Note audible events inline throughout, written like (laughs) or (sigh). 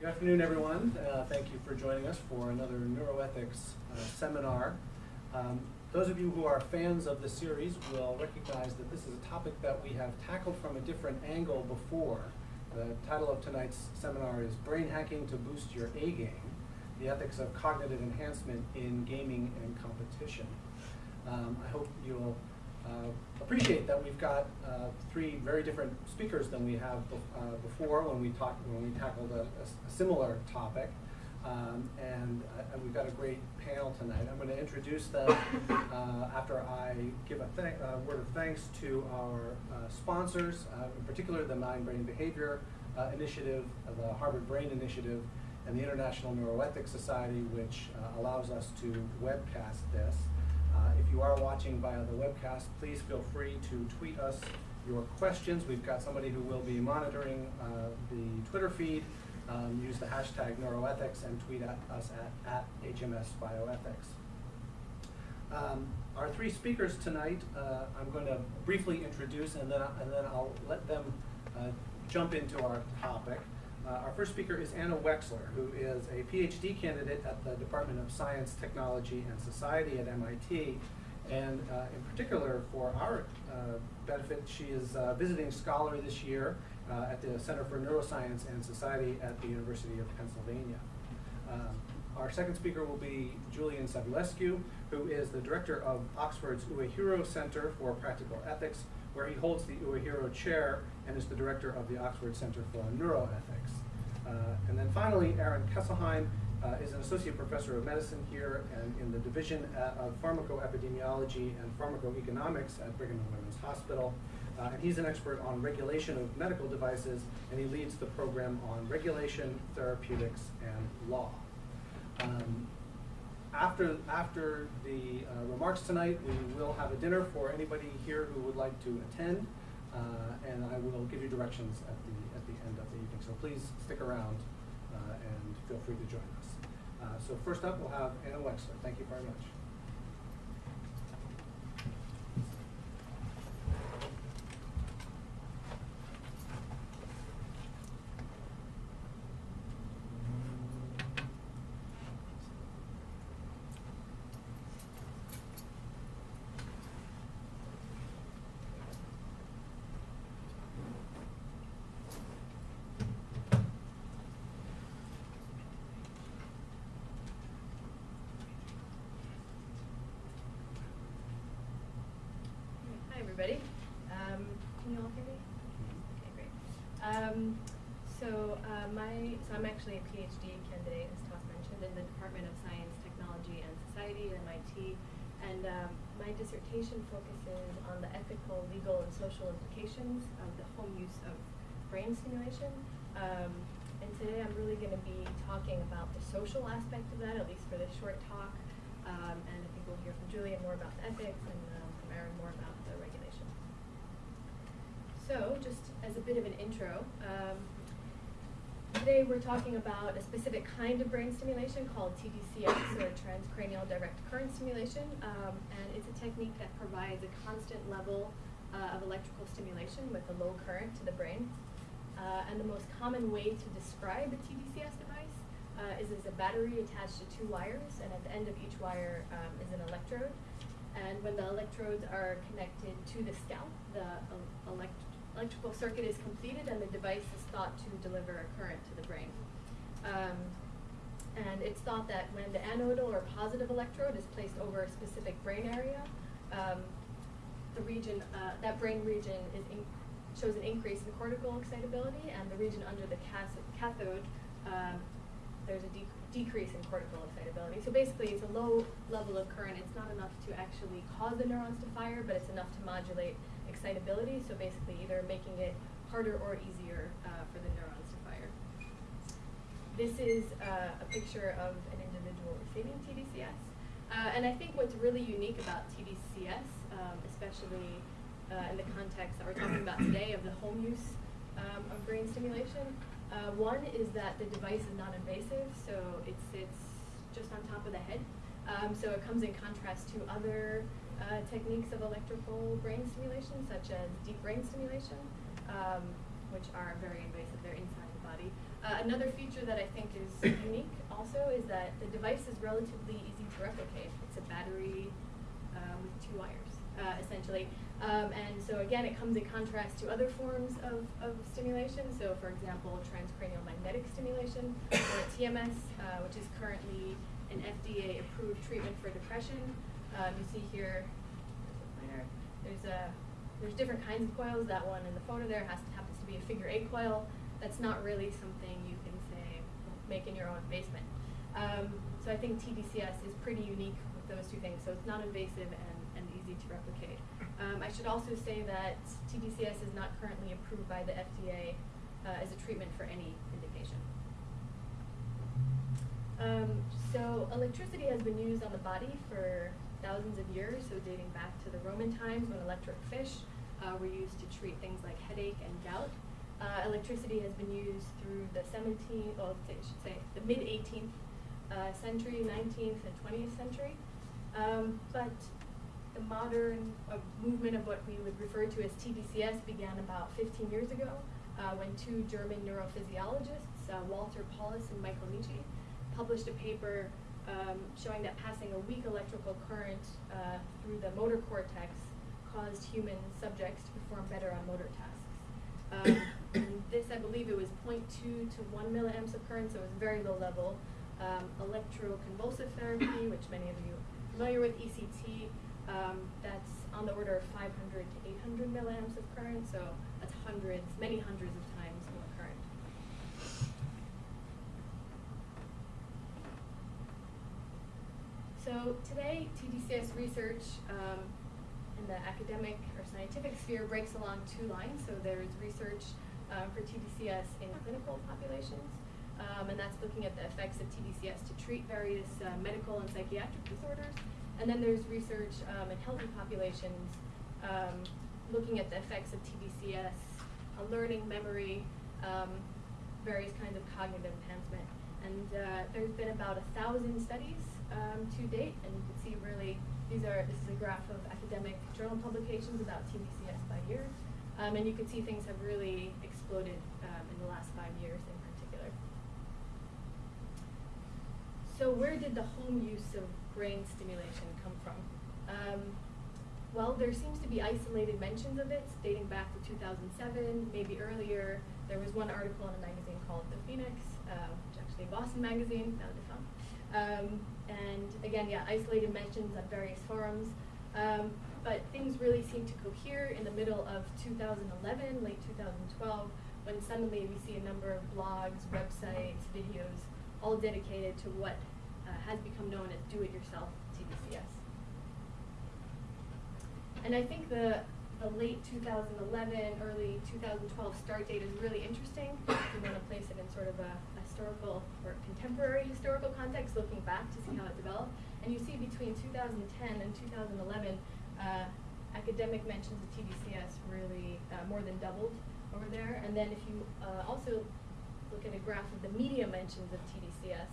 Good afternoon, everyone. Uh, thank you for joining us for another neuroethics uh, seminar. Um, those of you who are fans of the series will recognize that this is a topic that we have tackled from a different angle before. The title of tonight's seminar is Brain Hacking to Boost Your A Game, the ethics of cognitive enhancement in gaming and competition. Um, I hope you'll appreciate that we've got uh, three very different speakers than we have uh, before when we talked when we tackled a, a similar topic. Um, and uh, we've got a great panel tonight. I'm going to introduce them uh, after I give a uh, word of thanks to our sponsors, in particular the Mind Brain Behavior Initiative, the Harvard Brain Initiative, and the International Neuroethics Society, which allows us to webcast this. Uh, if you are watching via the webcast, please feel free to tweet us your questions. We've got somebody who will be monitoring uh, the Twitter feed. Um, use the hashtag neuroethics and tweet at us at, at HMS Bioethics. Um, our three speakers tonight, uh, I'm going to briefly introduce and then, and then I'll let them uh, jump into our topic. Uh, our first speaker is Anna Wexler, who is a PhD candidate at the Department of Science, Technology, and Society at MIT. And uh, in particular, for our uh, benefit, she is a visiting scholar this year uh, at the Center for Neuroscience and Society at the University of Pennsylvania. Um, our second speaker will be Julian Savulescu, who is the director of Oxford's Uehiro Center for Practical Ethics, where he holds the Uehiro Chair and is the director of the Oxford Center for Neuroethics. Uh, and then finally, Aaron Kesselheim uh, is an associate professor of medicine here and in the division of pharmacoepidemiology and pharmacoeconomics at Brigham and Women's Hospital. Uh, and he's an expert on regulation of medical devices, and he leads the program on regulation, therapeutics, and law. Um, after, after the uh, remarks tonight, we will have a dinner for anybody here who would like to attend, uh, and I will give you directions at the, at the end of the evening. So please stick around uh, and feel free to join us. Uh, so first up, we'll have Anna Wexler. Thank you very much. everybody. Um, can you all hear me? Okay, great. Um, so uh, my so I'm actually a PhD candidate, as Toss mentioned, in the Department of Science, Technology, and Society at MIT, and um, my dissertation focuses on the ethical, legal, and social implications of the home use of brain stimulation. Um, and today I'm really going to be talking about the social aspect of that, at least for this short talk. Um, and I think we'll hear from Julian more about the ethics and um, from Aaron more about so, just as a bit of an intro, um, today we're talking about a specific kind of brain stimulation called TDCS, or transcranial direct current stimulation, um, and it's a technique that provides a constant level uh, of electrical stimulation with a low current to the brain. Uh, and the most common way to describe a TDCS device uh, is as a battery attached to two wires, and at the end of each wire um, is an electrode. And when the electrodes are connected to the scalp, the uh, elect electrical circuit is completed and the device is thought to deliver a current to the brain. Um, and it's thought that when the anodal or positive electrode is placed over a specific brain area, um, the region, uh, that brain region is shows an increase in cortical excitability, and the region under the cathode, um, there's a de decrease in cortical excitability. So basically, it's a low level of current. It's not enough to actually cause the neurons to fire, but it's enough to modulate excitability, so basically either making it harder or easier uh, for the neurons to fire. This is uh, a picture of an individual receiving TDCS. Uh, and I think what's really unique about TDCS, um, especially uh, in the context that we're talking about today of the home use um, of brain stimulation, uh, one is that the device is non-invasive, so it sits just on top of the head. Um, so it comes in contrast to other uh, techniques of electrical brain stimulation, such as deep brain stimulation, um, which are very invasive, they're inside the body. Uh, another feature that I think is (coughs) unique also is that the device is relatively easy to replicate. It's a battery um, with two wires, uh, essentially. Um, and so again, it comes in contrast to other forms of, of stimulation. So for example, transcranial magnetic stimulation, or (coughs) TMS, uh, which is currently an FDA-approved treatment for depression. Um, you see here, there's a there's different kinds of coils. That one in the photo there has to, happens to be a figure eight coil. That's not really something you can say make in your own basement. Um, so I think TDCS is pretty unique with those two things. So it's not invasive and, and easy to replicate. Um, I should also say that TDCS is not currently approved by the FDA uh, as a treatment for any indication. Um, so electricity has been used on the body for thousands of years, so dating back to the Roman times when electric fish uh, were used to treat things like headache and gout. Uh, electricity has been used through the 17th, well, I should say the mid 18th uh, century, 19th, and 20th century. Um, but the modern uh, movement of what we would refer to as TDCS began about 15 years ago uh, when two German neurophysiologists, uh, Walter Paulus and Michael Nitsche, published a paper um, showing that passing a weak electrical current uh, through the motor cortex caused human subjects to perform better on motor tasks. Um, (coughs) this, I believe it was 0.2 to 1 milliamps of current, so it was very low level. Um, electroconvulsive therapy, (coughs) which many of you are familiar with, ECT, um, that's on the order of 500 to 800 milliamps of current, so that's hundreds, many hundreds of times more current. So today, TDCS research um, in the academic or scientific sphere breaks along two lines. So there's research uh, for TDCS in clinical populations, um, and that's looking at the effects of TDCS to treat various uh, medical and psychiatric disorders. And then there's research um, in healthy populations um, looking at the effects of TDCS on learning, memory, um, various kinds of cognitive enhancement. And uh, there's been about a thousand studies um, to date, and you can see really these are this is a graph of academic journal publications about TDCS by year, um, and you can see things have really exploded um, in the last five years in particular. So where did the home use of brain stimulation come from? Um, well, there seems to be isolated mentions of it dating back to 2007, maybe earlier. There was one article in a magazine called The Phoenix, uh, which actually Boston magazine, now defunct. Um, and again, yeah, isolated mentions on various forums. Um, but things really seem to cohere in the middle of 2011, late 2012, when suddenly we see a number of blogs, websites, videos, all dedicated to what uh, has become known as do-it-yourself TDCS. And I think the, the late 2011, early 2012 start date is really interesting. You want to place it in sort of a historical or contemporary historical context, looking back to see how it developed. And you see between 2010 and 2011, uh, academic mentions of TDCS really uh, more than doubled over there. And then if you uh, also look at a graph of the media mentions of TDCS,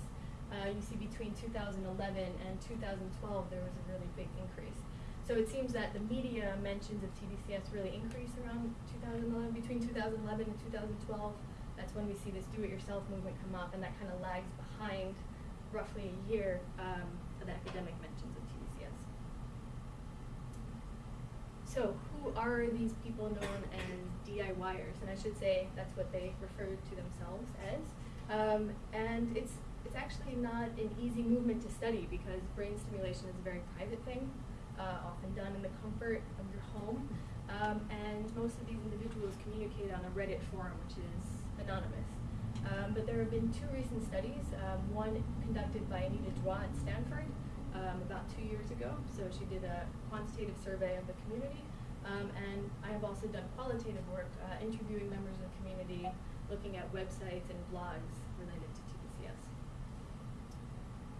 uh, you see between 2011 and 2012 there was a really big increase. So it seems that the media mentions of TDCS really increased around 2011, between 2011 and 2012. That's when we see this do-it-yourself movement come up, and that kind of lags behind roughly a year um, of academic mentions of TDCS. So who are these people known as DIYers? And I should say that's what they refer to themselves as. Um, and it's it's actually not an easy movement to study because brain stimulation is a very private thing uh, often done in the comfort of your home. Um, and most of these individuals communicate on a Reddit forum, which is anonymous. Um, but there have been two recent studies, um, one conducted by Anita Jwa at Stanford um, about two years ago. So she did a quantitative survey of the community. Um, and I have also done qualitative work, uh, interviewing members of the community, looking at websites and blogs related to TDCS.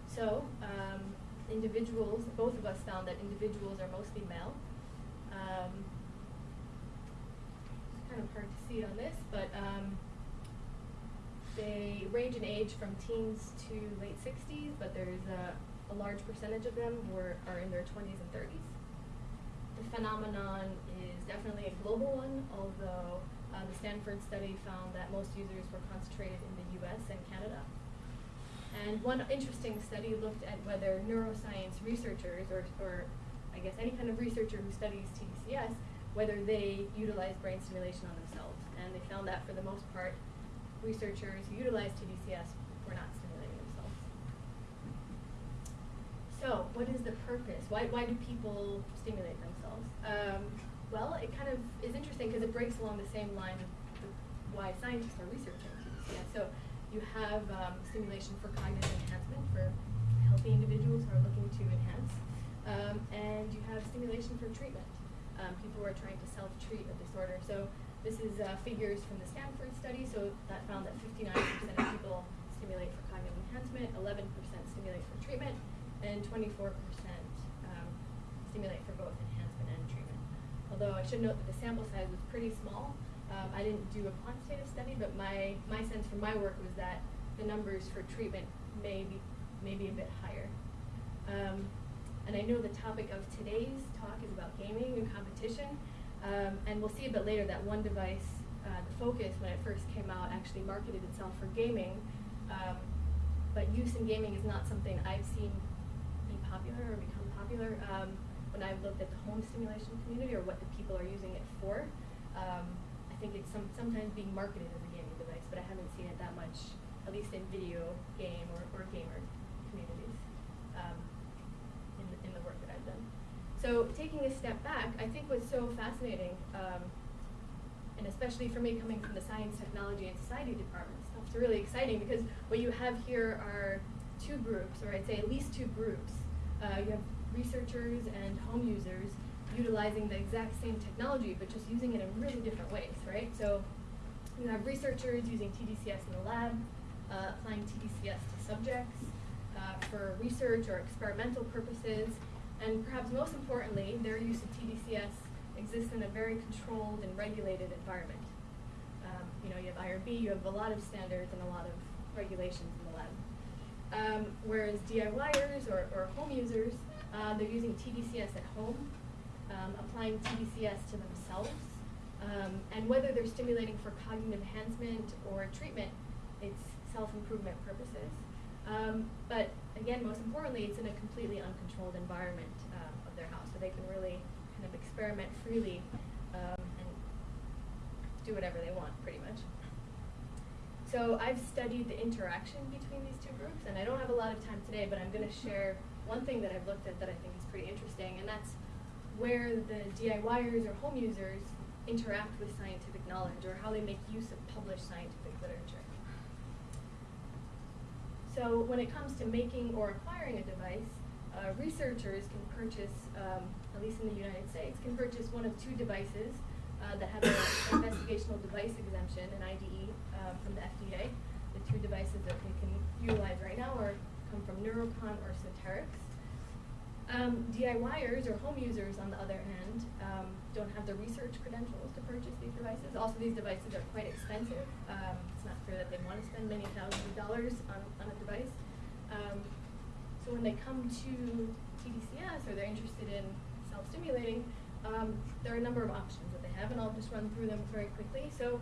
So, um, individuals, both of us found that individuals are mostly male. Um, it's kind of hard to see on this, but um, they range in age from teens to late 60s, but there's a, a large percentage of them who are, are in their 20s and 30s. The phenomenon is definitely a global one, although Uh, the Stanford study found that most users were concentrated in the US and Canada. And one interesting study looked at whether neuroscience researchers, or, or I guess any kind of researcher who studies TDCS, whether they utilize brain stimulation on themselves. And they found that for the most part, researchers who utilize TDCS were not stimulating themselves. So, what is the purpose? Why, why do people stimulate themselves? Um, well, it kind of is interesting because it breaks along the same line of the, why scientists are researching TDCS. So, you have um, stimulation for cognitive enhancement for healthy individuals who are looking to enhance, um, and you have stimulation for treatment. Um, people who are trying to self-treat a disorder. So this is uh, figures from the Stanford study. So that found that 59% of people stimulate for cognitive enhancement, 11% stimulate for treatment, and 24% um, stimulate for both enhancement and treatment. Although I should note that the sample size was pretty small. Um, I didn't do a quantitative study, but my, my sense from my work was that the numbers for treatment may be, may be a bit higher. Um, and I know the topic of today's talk is about gaming and competition. Um, and we'll see a bit later that one device, uh, the Focus, when it first came out, actually marketed itself for gaming. Um, but use in gaming is not something I've seen be popular or become popular. Um, when I've looked at the home stimulation community or what the people are using it for, um, I think it's some, sometimes being marketed as a gaming device, but I haven't seen it that much, at least in video game or, or gamer communities. Um, in the, in the work that I've done. So taking a step back, I think what's so fascinating, um, and especially for me coming from the Science, Technology, and Society departments, it's really exciting because what you have here are two groups, or I'd say at least two groups. Uh, you have researchers and home users utilizing the exact same technology, but just using it in really different ways, right? So you have researchers using TDCS in the lab, uh, applying TDCS to subjects, uh, for research or experimental purposes, and perhaps most importantly, their use of TDCS exists in a very controlled and regulated environment. Um, you know, you have IRB, you have a lot of standards and a lot of regulations in the lab. Um, whereas DIYers or, or home users, uh, they're using TDCS at home, um, applying TDCS to themselves, um, and whether they're stimulating for cognitive enhancement or treatment, it's self-improvement purposes. Um, but again, most importantly, it's in a completely uncontrolled environment um, of their house, so they can really kind of experiment freely um, and do whatever they want, pretty much. So I've studied the interaction between these two groups, and I don't have a lot of time today, but I'm going to share one thing that I've looked at that I think is pretty interesting, and that's where the DIYers or home users interact with scientific knowledge or how they make use of published scientific literature. So when it comes to making or acquiring a device, uh, researchers can purchase, um, at least in the United States, can purchase one of two devices uh, that have an (coughs) investigational device exemption, an IDE, um, from the FDA. The two devices that they can utilize right now are come from neuroConn or Soterix. Um, DIYers or home users, on the other hand, um, don't have the research credentials to purchase these devices. Also, these devices are quite expensive. Um, it's not clear that they want to spend many thousands of dollars on, on a device. Um, so when they come to TDCS or they're interested in self-stimulating, um, there are a number of options that they have, and I'll just run through them very quickly. So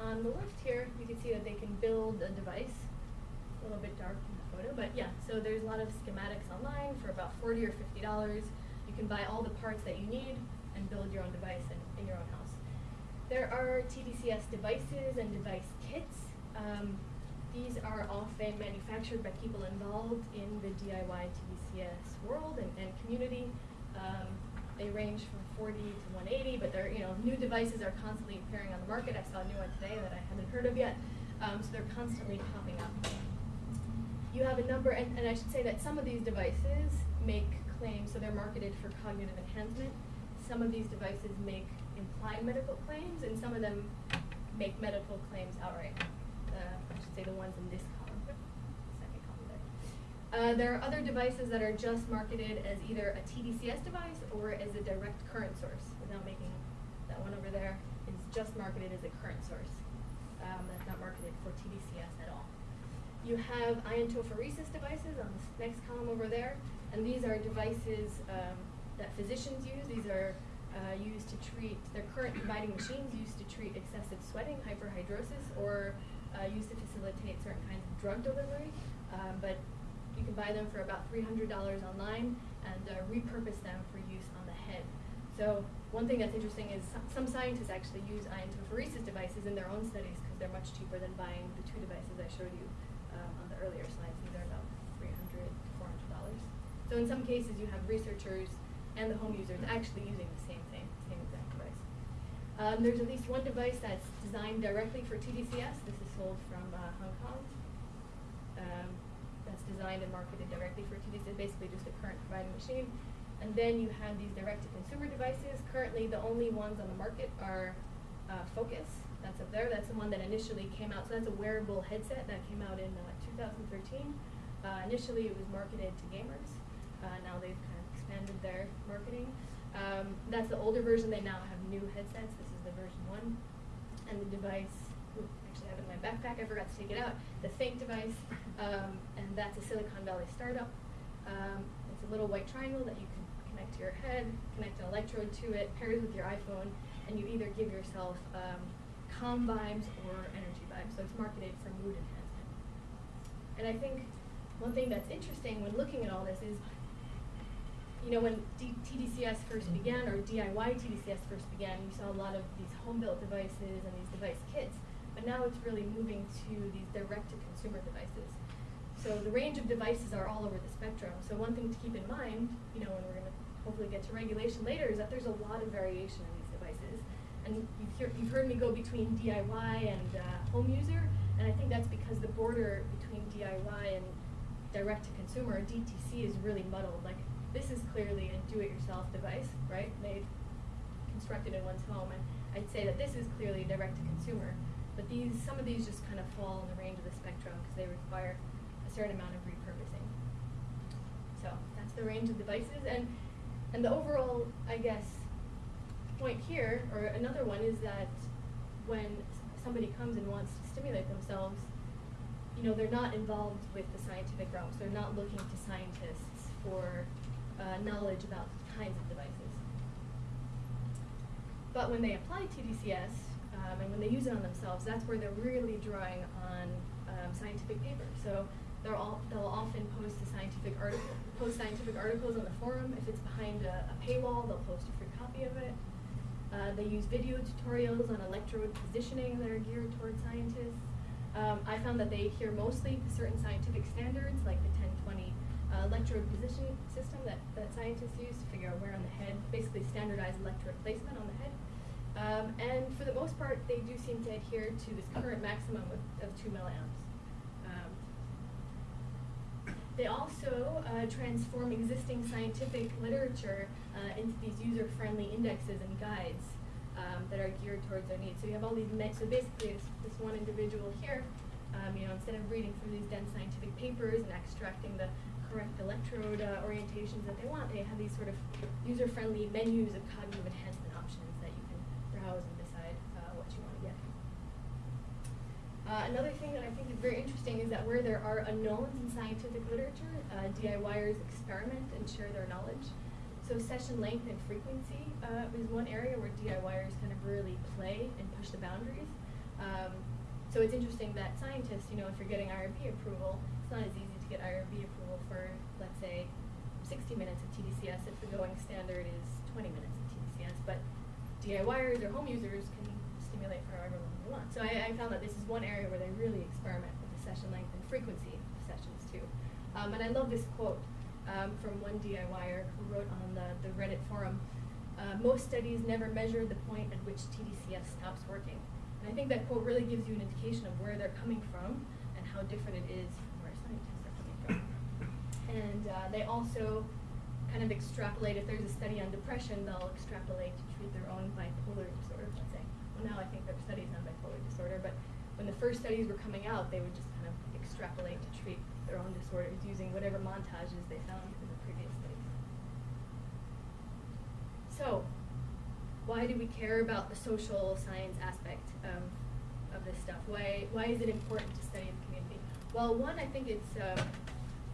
on the left here, you can see that they can build a device. A little bit dark but yeah, so there's a lot of schematics online for about 40 or $50. You can buy all the parts that you need and build your own device in, in your own house. There are TDCS devices and device kits. Um, these are often manufactured by people involved in the DIY TDCS world and, and community. Um, they range from 40 to 180, but they're, you know, new devices are constantly appearing on the market. I saw a new one today that I haven't heard of yet. Um, so they're constantly popping up you have a number, and, and I should say that some of these devices make claims, so they're marketed for cognitive enhancement. Some of these devices make implied medical claims, and some of them make medical claims outright. Uh, I should say the ones in this column, second column there. Uh, there are other devices that are just marketed as either a TDCS device or as a direct current source, without making that one over there is just marketed as a current source. Um, that's not marketed for TDCS at all. You have iontophoresis devices on this next column over there, and these are devices um, that physicians use. These are uh, used to treat, their current dividing machines used to treat excessive sweating, hyperhidrosis, or uh, used to facilitate certain kinds of drug delivery. Um, but you can buy them for about $300 online and uh, repurpose them for use on the head. So one thing that's interesting is some, some scientists actually use iontophoresis devices in their own studies because they're much cheaper than buying the two devices I showed you the earlier slides. These are about 300 to 400 dollars. So in some cases, you have researchers and the home users actually using the same thing, same exact device. Um, there's at least one device that's designed directly for TDCS. This is sold from uh, Hong Kong. Um, that's designed and marketed directly for TDCS, basically just a current providing machine. And then you have these direct-to-consumer devices. Currently, the only ones on the market are uh, Focus. That's up there. That's the one that initially came out. So that's a wearable headset that came out in uh, 2013. Uh, initially, it was marketed to gamers. Uh, now they've kind of expanded their marketing. Um, that's the older version. They now have new headsets. This is the version one. And the device, ooh, actually I have it in my backpack. I forgot to take it out. The Thync device, um, and that's a Silicon Valley startup. Um, it's a little white triangle that you can connect to your head, connect an electrode to it, pairs with your iPhone, and you either give yourself um, calm vibes or energy vibes. So it's marketed for mood enhancement. And I think one thing that's interesting when looking at all this is, you know, when D- TDCS first mm-hmm. began, or DIY TDCS first began, you saw a lot of these home-built devices and these device kits. But now it's really moving to these direct-to-consumer devices. So the range of devices are all over the spectrum. So one thing to keep in mind, you know, when we're going to hopefully get to regulation later, is that there's a lot of variation in. And you've, hear, you've heard me go between DIY and uh, home user, and I think that's because the border between DIY and direct to consumer, DTC, is really muddled. Like this is clearly a do-it-yourself device, right? Made, constructed in one's home, and I'd say that this is clearly direct to consumer. But these, some of these just kind of fall in the range of the spectrum because they require a certain amount of repurposing. So that's the range of devices, and and the overall, I guess, point here, or another one, is that when somebody comes and wants to stimulate themselves, you know, they're not involved with the scientific realm. So they're not looking to scientists for uh, knowledge about kinds of devices. But when they apply TDCS um, and when they use it on themselves, that's where they're really drawing on um, scientific papers. So they're all, they'll often post scientific article, post scientific articles on the forum. If it's behind a, a paywall, they'll post a free copy of it. Uh, they use video tutorials on electrode positioning that are geared toward scientists. Um, I found that they adhere mostly to certain scientific standards, like the 1020 uh, electrode positioning system that, that scientists use to figure out where on the head, basically standardized electrode placement on the head. Um, and for the most part, they do seem to adhere to this current maximum of, of 2 milliamps. They also uh, transform existing scientific literature uh, into these user-friendly indexes and guides um, that are geared towards their needs. So you have all these, so basically this, this one individual here, um, you know, instead of reading through these dense scientific papers and extracting the correct electrode uh, orientations that they want, they have these sort of user-friendly menus of cognitive enhancement options that you can browse and decide uh, what you want to get. Uh, another thing that I think is very interesting is that where there are unknowns in scientific literature, uh, DIYers experiment and share their knowledge. So session length and frequency uh, is one area where DIYers kind of really play and push the boundaries. Um, so it's interesting that scientists, you know, if you're getting IRB approval, it's not as easy to get IRB approval for, let's say, 60 minutes of TDCS if the going standard is 20 minutes of TDCS. But DIYers or home users can stimulate for however long So I, I found that this is one area where they really experiment with the session length and frequency of sessions too. Um, and I love this quote um, from one DIYer who wrote on the, the Reddit forum, uh, most studies never measure the point at which TDCS stops working. And I think that quote really gives you an indication of where they're coming from and how different it is from where scientists are coming from. And uh, they also kind of extrapolate, if there's a study on depression, they'll extrapolate to treat their own bipolar disorder, now I think there are studies on bipolar disorder, but when the first studies were coming out, they would just kind of extrapolate to treat their own disorders using whatever montages they found in the previous studies. So, why do we care about the social science aspect um, of this stuff? Why, why is it important to study the community? Well, one, I think it's, um,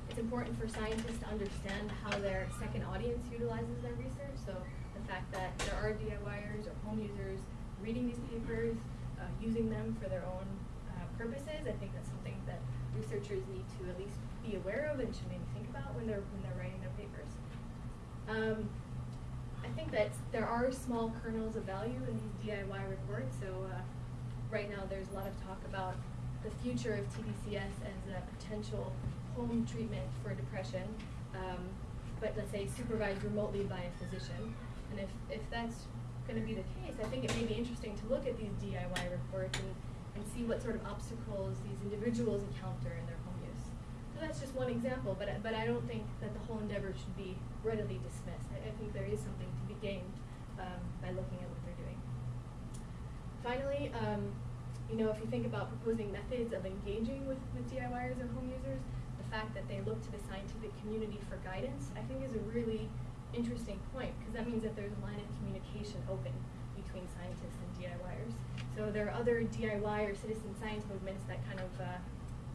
it's important for scientists to understand how their second audience utilizes their research. So the fact that there are DIYers or home users reading these papers, uh, using them for their own uh, purposes. I think that's something that researchers need to at least be aware of and should maybe think about when they're when they're writing their papers. Um, I think that there are small kernels of value in these DIY reports. So uh, right now there's a lot of talk about the future of TDCS as a potential home treatment for depression, um, but let's say supervised remotely by a physician. And if, if that's going to be the case, I think it may be interesting to look at these DIY reports and, and see what sort of obstacles these individuals encounter in their home use. So that's just one example, but, but I don't think that the whole endeavor should be readily dismissed. I, I think there is something to be gained um, by looking at what they're doing. Finally, um, you know, if you think about proposing methods of engaging with, with DIYers or home users, the fact that they look to the scientific community for guidance, I think is a really interesting point, because that means that there's a line of communication open between scientists and DIYers. So there are other DIY or citizen science movements that kind of, uh,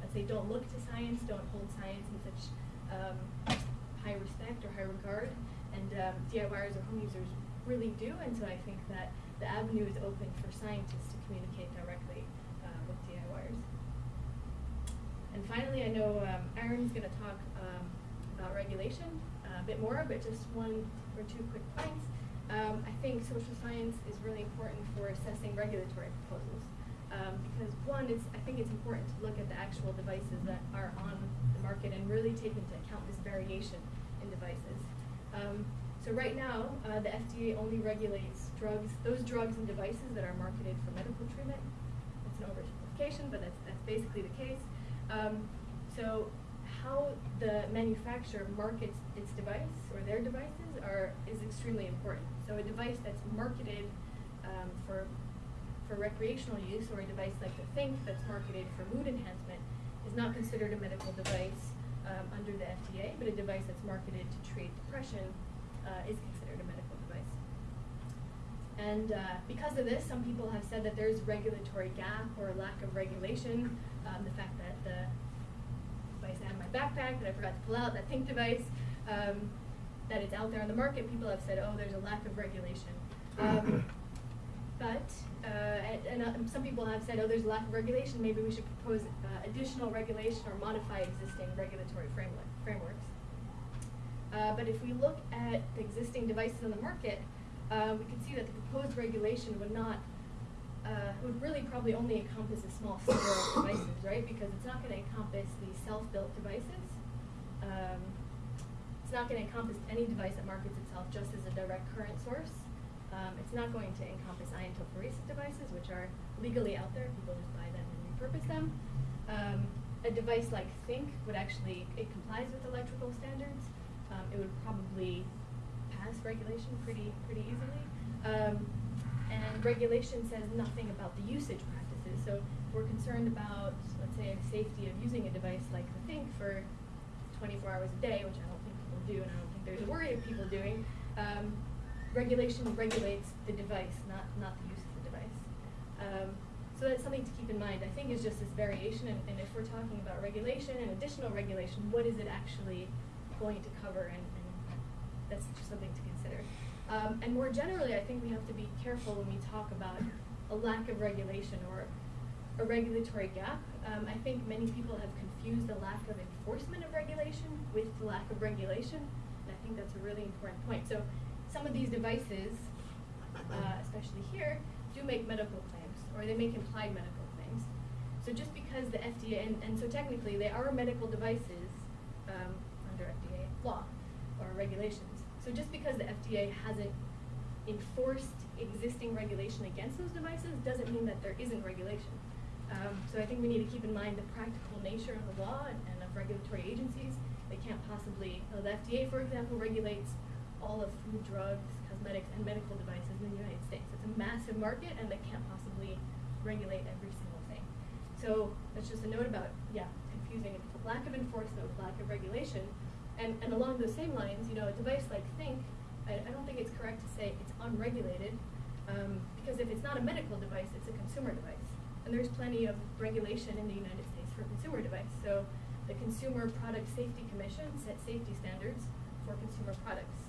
let's say, don't look to science, don't hold science in such um, high respect or high regard, and um, DIYers or home users really do, and so I think that the avenue is open for scientists to communicate directly uh, with DIYers. And finally, I know um, Aaron's going to talk um, about regulation a bit more, but just one or two quick points. Um, I think social science is really important for assessing regulatory proposals. Um, because one, it's, I think it's important to look at the actual devices that are on the market and really take into account this variation in devices. Um, so right now, uh, the FDA only regulates drugs, those drugs and devices that are marketed for medical treatment. That's an oversimplification, but that's, that's basically the case. Um, so how the manufacturer markets its device or their devices are, is extremely important. So a device that's marketed um, for, for recreational use or a device like the Thync that's marketed for mood enhancement is not considered a medical device um, under the FDA, but a device that's marketed to treat depression uh, is considered a medical device. And uh, because of this, some people have said that there's regulatory gap or lack of regulation. Um, the fact that the device I in my backpack that I forgot to pull out, that Thync device, um, that it's out there on the market, people have said, oh, there's a lack of regulation. Um, (coughs) but, uh, and, and uh, some people have said, oh, there's a lack of regulation, maybe we should propose uh, additional regulation or modify existing regulatory framework, frameworks. Uh, but if we look at the existing devices on the market, uh, we can see that the proposed regulation would not, uh, would really probably only encompass a small sliver of (coughs) devices, right? Because it's not going to encompass the self-built devices. Um, it's not going to encompass any device that markets itself just as a direct current source. Um, it's not going to encompass iontophoresis devices, which are legally out there. People just buy them and repurpose them. Um, a device like Thync would actually, it complies with electrical standards. Um, it would probably pass regulation pretty, pretty easily. And regulation says nothing about the usage practices. So if we're concerned about, let's say, the safety of using a device like the Thync for 24 hours a day, which I don't think people do, and I don't think there's a worry of people doing. Um, regulation regulates the device, not not the use of the device. Um, so that's something to keep in mind. I think is just this variation, and, and if we're talking about regulation and additional regulation, what is it actually going to cover, and, and that's just something to consider. Um, and more generally, I think we have to be careful when we talk about a lack of regulation or a regulatory gap. Um, I think many people have confused the lack of enforcement of regulation with the lack of regulation, and I think that's a really important point. So some of these devices, uh, especially here, do make medical claims, or they make implied medical claims. So just because the FDA, and, and so technically they are medical devices um, under FDA law or regulations. So just because the FDA hasn't enforced existing regulation against those devices doesn't mean that there isn't regulation. Um, so I think we need to keep in mind the practical nature of the law and, and of regulatory agencies. They can't possibly, the FDA, for example, regulates all of food, drugs, cosmetics, and medical devices in the United States. It's a massive market, and they can't possibly regulate every single thing. So that's just a note about, yeah, confusing lack of enforcement with lack of regulation. And, and along those same lines, you know, a device like Thync, I, I don't think it's correct to say it's unregulated, um, because if it's not a medical device, it's a consumer device. And there's plenty of regulation in the United States for consumer device. So the Consumer Product Safety Commission sets safety standards for consumer products.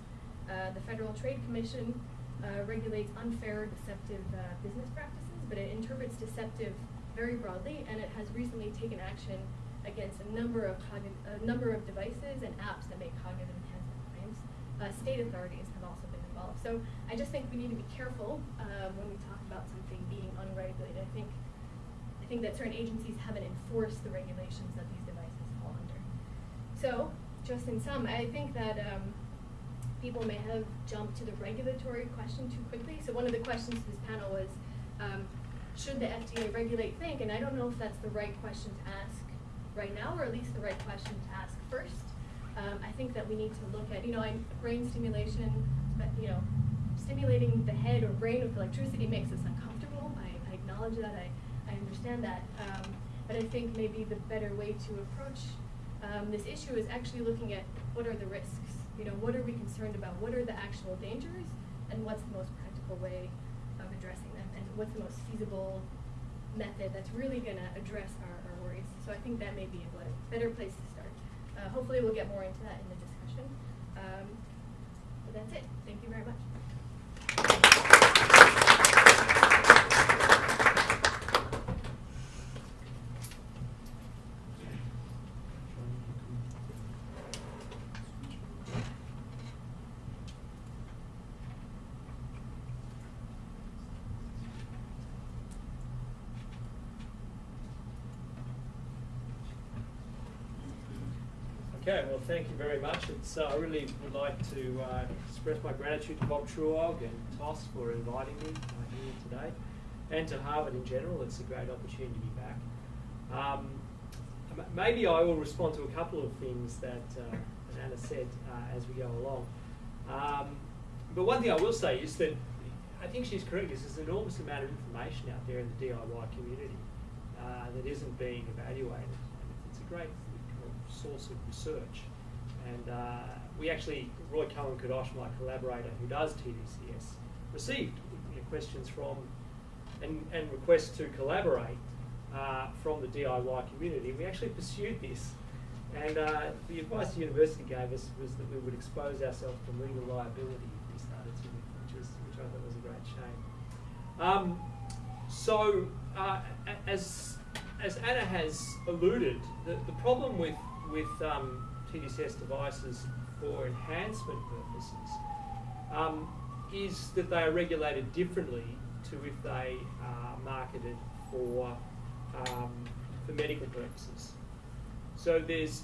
Uh, the Federal Trade Commission uh, regulates unfair deceptive uh, business practices, but it interprets deceptive very broadly, and it has recently taken action against a number of a number of devices and apps that make cognitive enhancement claims. Uh, state authorities have also been involved. So I just think we need to be careful um, when we talk about something being unregulated. I think I think that certain agencies haven't enforced the regulations that these devices fall under. So, just in sum, I think that um, people may have jumped to the regulatory question too quickly. So one of the questions to this panel was, um, should the FDA regulate Thync? And I don't know if that's the right question to ask right now, or at least the right question to ask first. Um, I think that we need to look at, you know, brain stimulation, you know, stimulating the head or brain with electricity makes us uncomfortable. I, I acknowledge that. I, I understand that. Um, but I think maybe the better way to approach um, this issue is actually looking at what are the risks. You know, what are we concerned about? What are the actual dangers? And what's the most practical way of addressing them? And what's the most feasible method that's really going to address our, our worries? So I think that may be a better place to start. Uh, hopefully we'll get more into that in the discussion. Um, but that's it. Thank you very much. Okay, well, thank you very much. It's, uh, I really would like to uh, express my gratitude to Bob Truog and TOS for inviting me uh, here today, and to Harvard in general. It's a great opportunity to be back. Um, maybe I will respond to a couple of things that, uh, Anna said uh, as we go along. Um, but one thing I will say is that I think she's correct. There's an enormous amount of information out there in the DIY community uh, that isn't being evaluated. And it's a great source of research. And uh, we actually, Roy Cohen Kadosh, my collaborator who does TDCS, received you know, questions from and, and requests to collaborate uh, from the DIY community. We actually pursued this. And uh, the advice the university gave us was that we would expose ourselves to legal liability if we started to, which, was, which I thought was a great shame. Um, so, uh, as, as Anna has alluded, the, the problem with with um, TDCS devices for enhancement purposes um, is that they are regulated differently to if they are marketed for, um, for medical purposes. So there's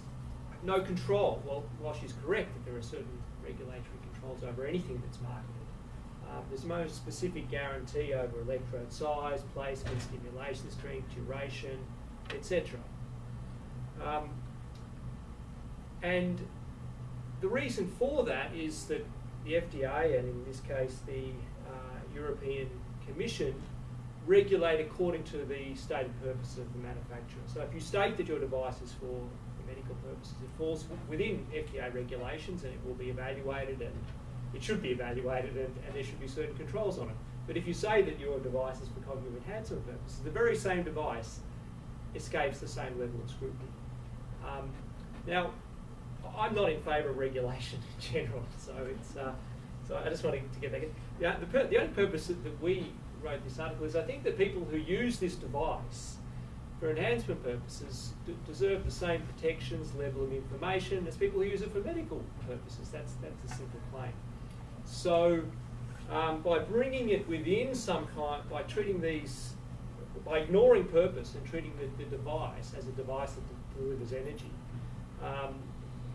no control. Well, while she's correct that there are certain regulatory controls over anything that's marketed, um, there's no specific guarantee over electrode size, placement, stimulation strength, duration, etc. Um, and the reason for that is that the FDA, and in this case the uh, European Commission, regulate according to the stated purpose of the manufacturer. So if you state that your device is for medical purposes, it falls within FDA regulations and it will be evaluated and it should be evaluated and, and there should be certain controls on it. But if you say that your device is for cognitive enhancement purposes, the very same device escapes the same level of scrutiny. Um, now, I'm not in favour of regulation in general, (laughs) so it's uh, so I just wanted to get back in. Yeah, the, the only purpose that, we wrote this article is I think that people who use this device for enhancement purposes deserve the same protections, level of information as people who use it for medical purposes. That's that's a simple claim. So um, by bringing it within some kind, by treating these, by ignoring purpose and treating the, the device as a device that delivers energy. Um,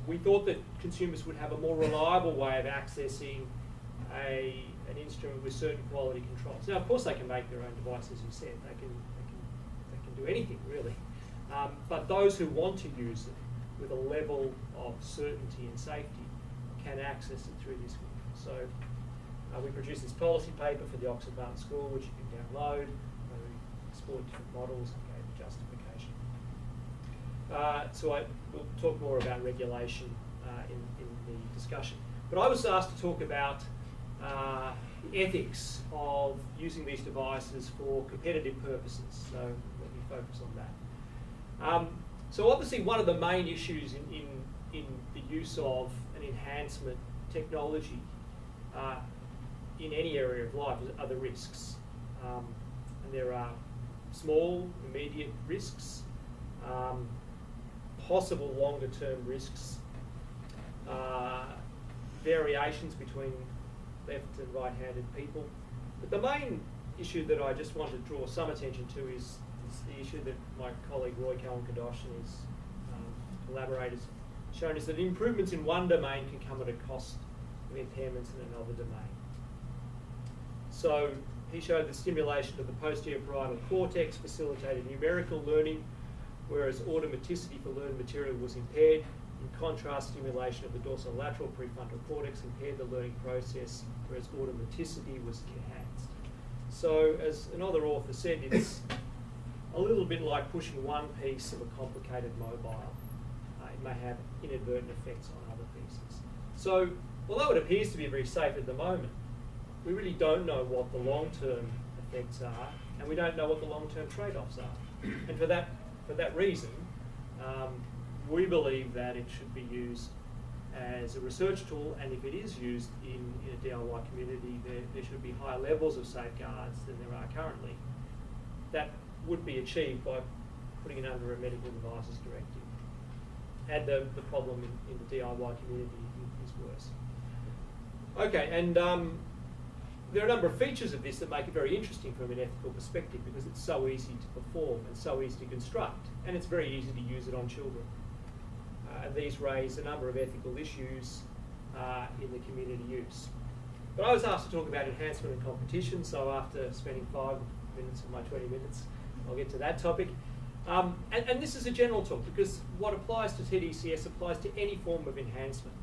we thought that consumers would have a more reliable way of accessing a, an instrument with certain quality controls. Now, of course, they can make their own devices, as you said. They can, they can, they can do anything, really. Um, but those who want to use it with a level of certainty and safety can access it through this one. So uh, we produced this policy paper for the Oxford Martin School, which you can download. where we explored different models. Uh, so I will talk more about regulation uh, in, in the discussion. But I was asked to talk about uh, the ethics of using these devices for competitive purposes. So let me focus on that. Um, so obviously one of the main issues in, in, in the use of an enhancement technology uh, in any area of life are the risks. Um, and there are small, immediate risks, um, possible longer term risks, uh, variations between left and right handed people. But the main issue that I just want to draw some attention to is, is the issue that my colleague Roy Cohen Kadosh and his um, collaborators shown is that improvements in one domain can come at a cost of impairments in another domain. So he showed the stimulation of the posterior parietal cortex facilitated numerical learning, whereas automaticity for learned material was impaired. In contrast, stimulation of the dorsolateral prefrontal cortex impaired the learning process, whereas automaticity was enhanced. So, as another author said, it's a little bit like pushing one piece of a complicated mobile. Uh, it may have inadvertent effects on other pieces. So, although it appears to be very safe at the moment, we really don't know what the long-term effects are, and we don't know what the long-term trade-offs are. And for that, for that reason, um, we believe that it should be used as a research tool, and if it is used in, in a DIY community, there, there should be higher levels of safeguards than there are currently. That would be achieved by putting it under a medical devices directive. And the, the problem in, in the DIY community is worse. Okay, and um, there are a number of features of this that make it very interesting from an ethical perspective because it's so easy to perform and so easy to construct, and it's very easy to use it on children. Uh, and these raise a number of ethical issues uh, in the community use. But I was asked to talk about enhancement and competition, so after spending five minutes of my 20 minutes, I'll get to that topic. Um, and, and, this is a general talk because what applies to TDCS applies to any form of enhancement.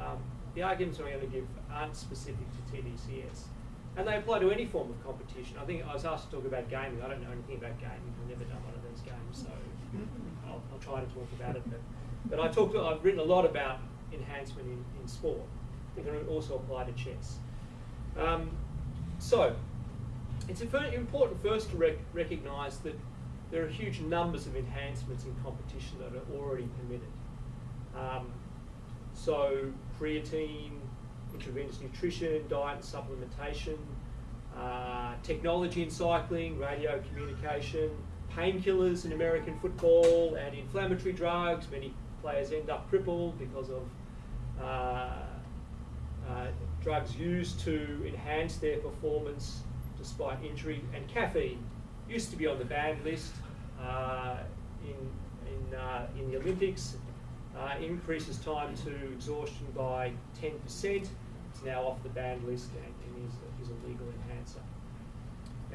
Um, the arguments I'm going to give aren't specific to TDCS. And they apply to any form of competition. I think I was asked to talk about gaming. I don't know anything about gaming. I've never done one of these games, so I'll, I'll try to talk about it. But, but I talked, I've written a lot about enhancement in, in sport. It can also apply to chess. Um, so, it's important first to rec recognise that there are huge numbers of enhancements in competition that are already permitted. Um, so, creatine, intravenous nutrition, diet and supplementation, uh, technology in cycling, radio communication, painkillers in American football, and inflammatory drugs. Many players end up crippled because of uh, uh, drugs used to enhance their performance despite injury. And caffeine used to be on the banned list uh, in, in, uh, in the Olympics. Uh, increases time to exhaustion by 10%. Now off the banned list and, and is, is, a legal enhancer.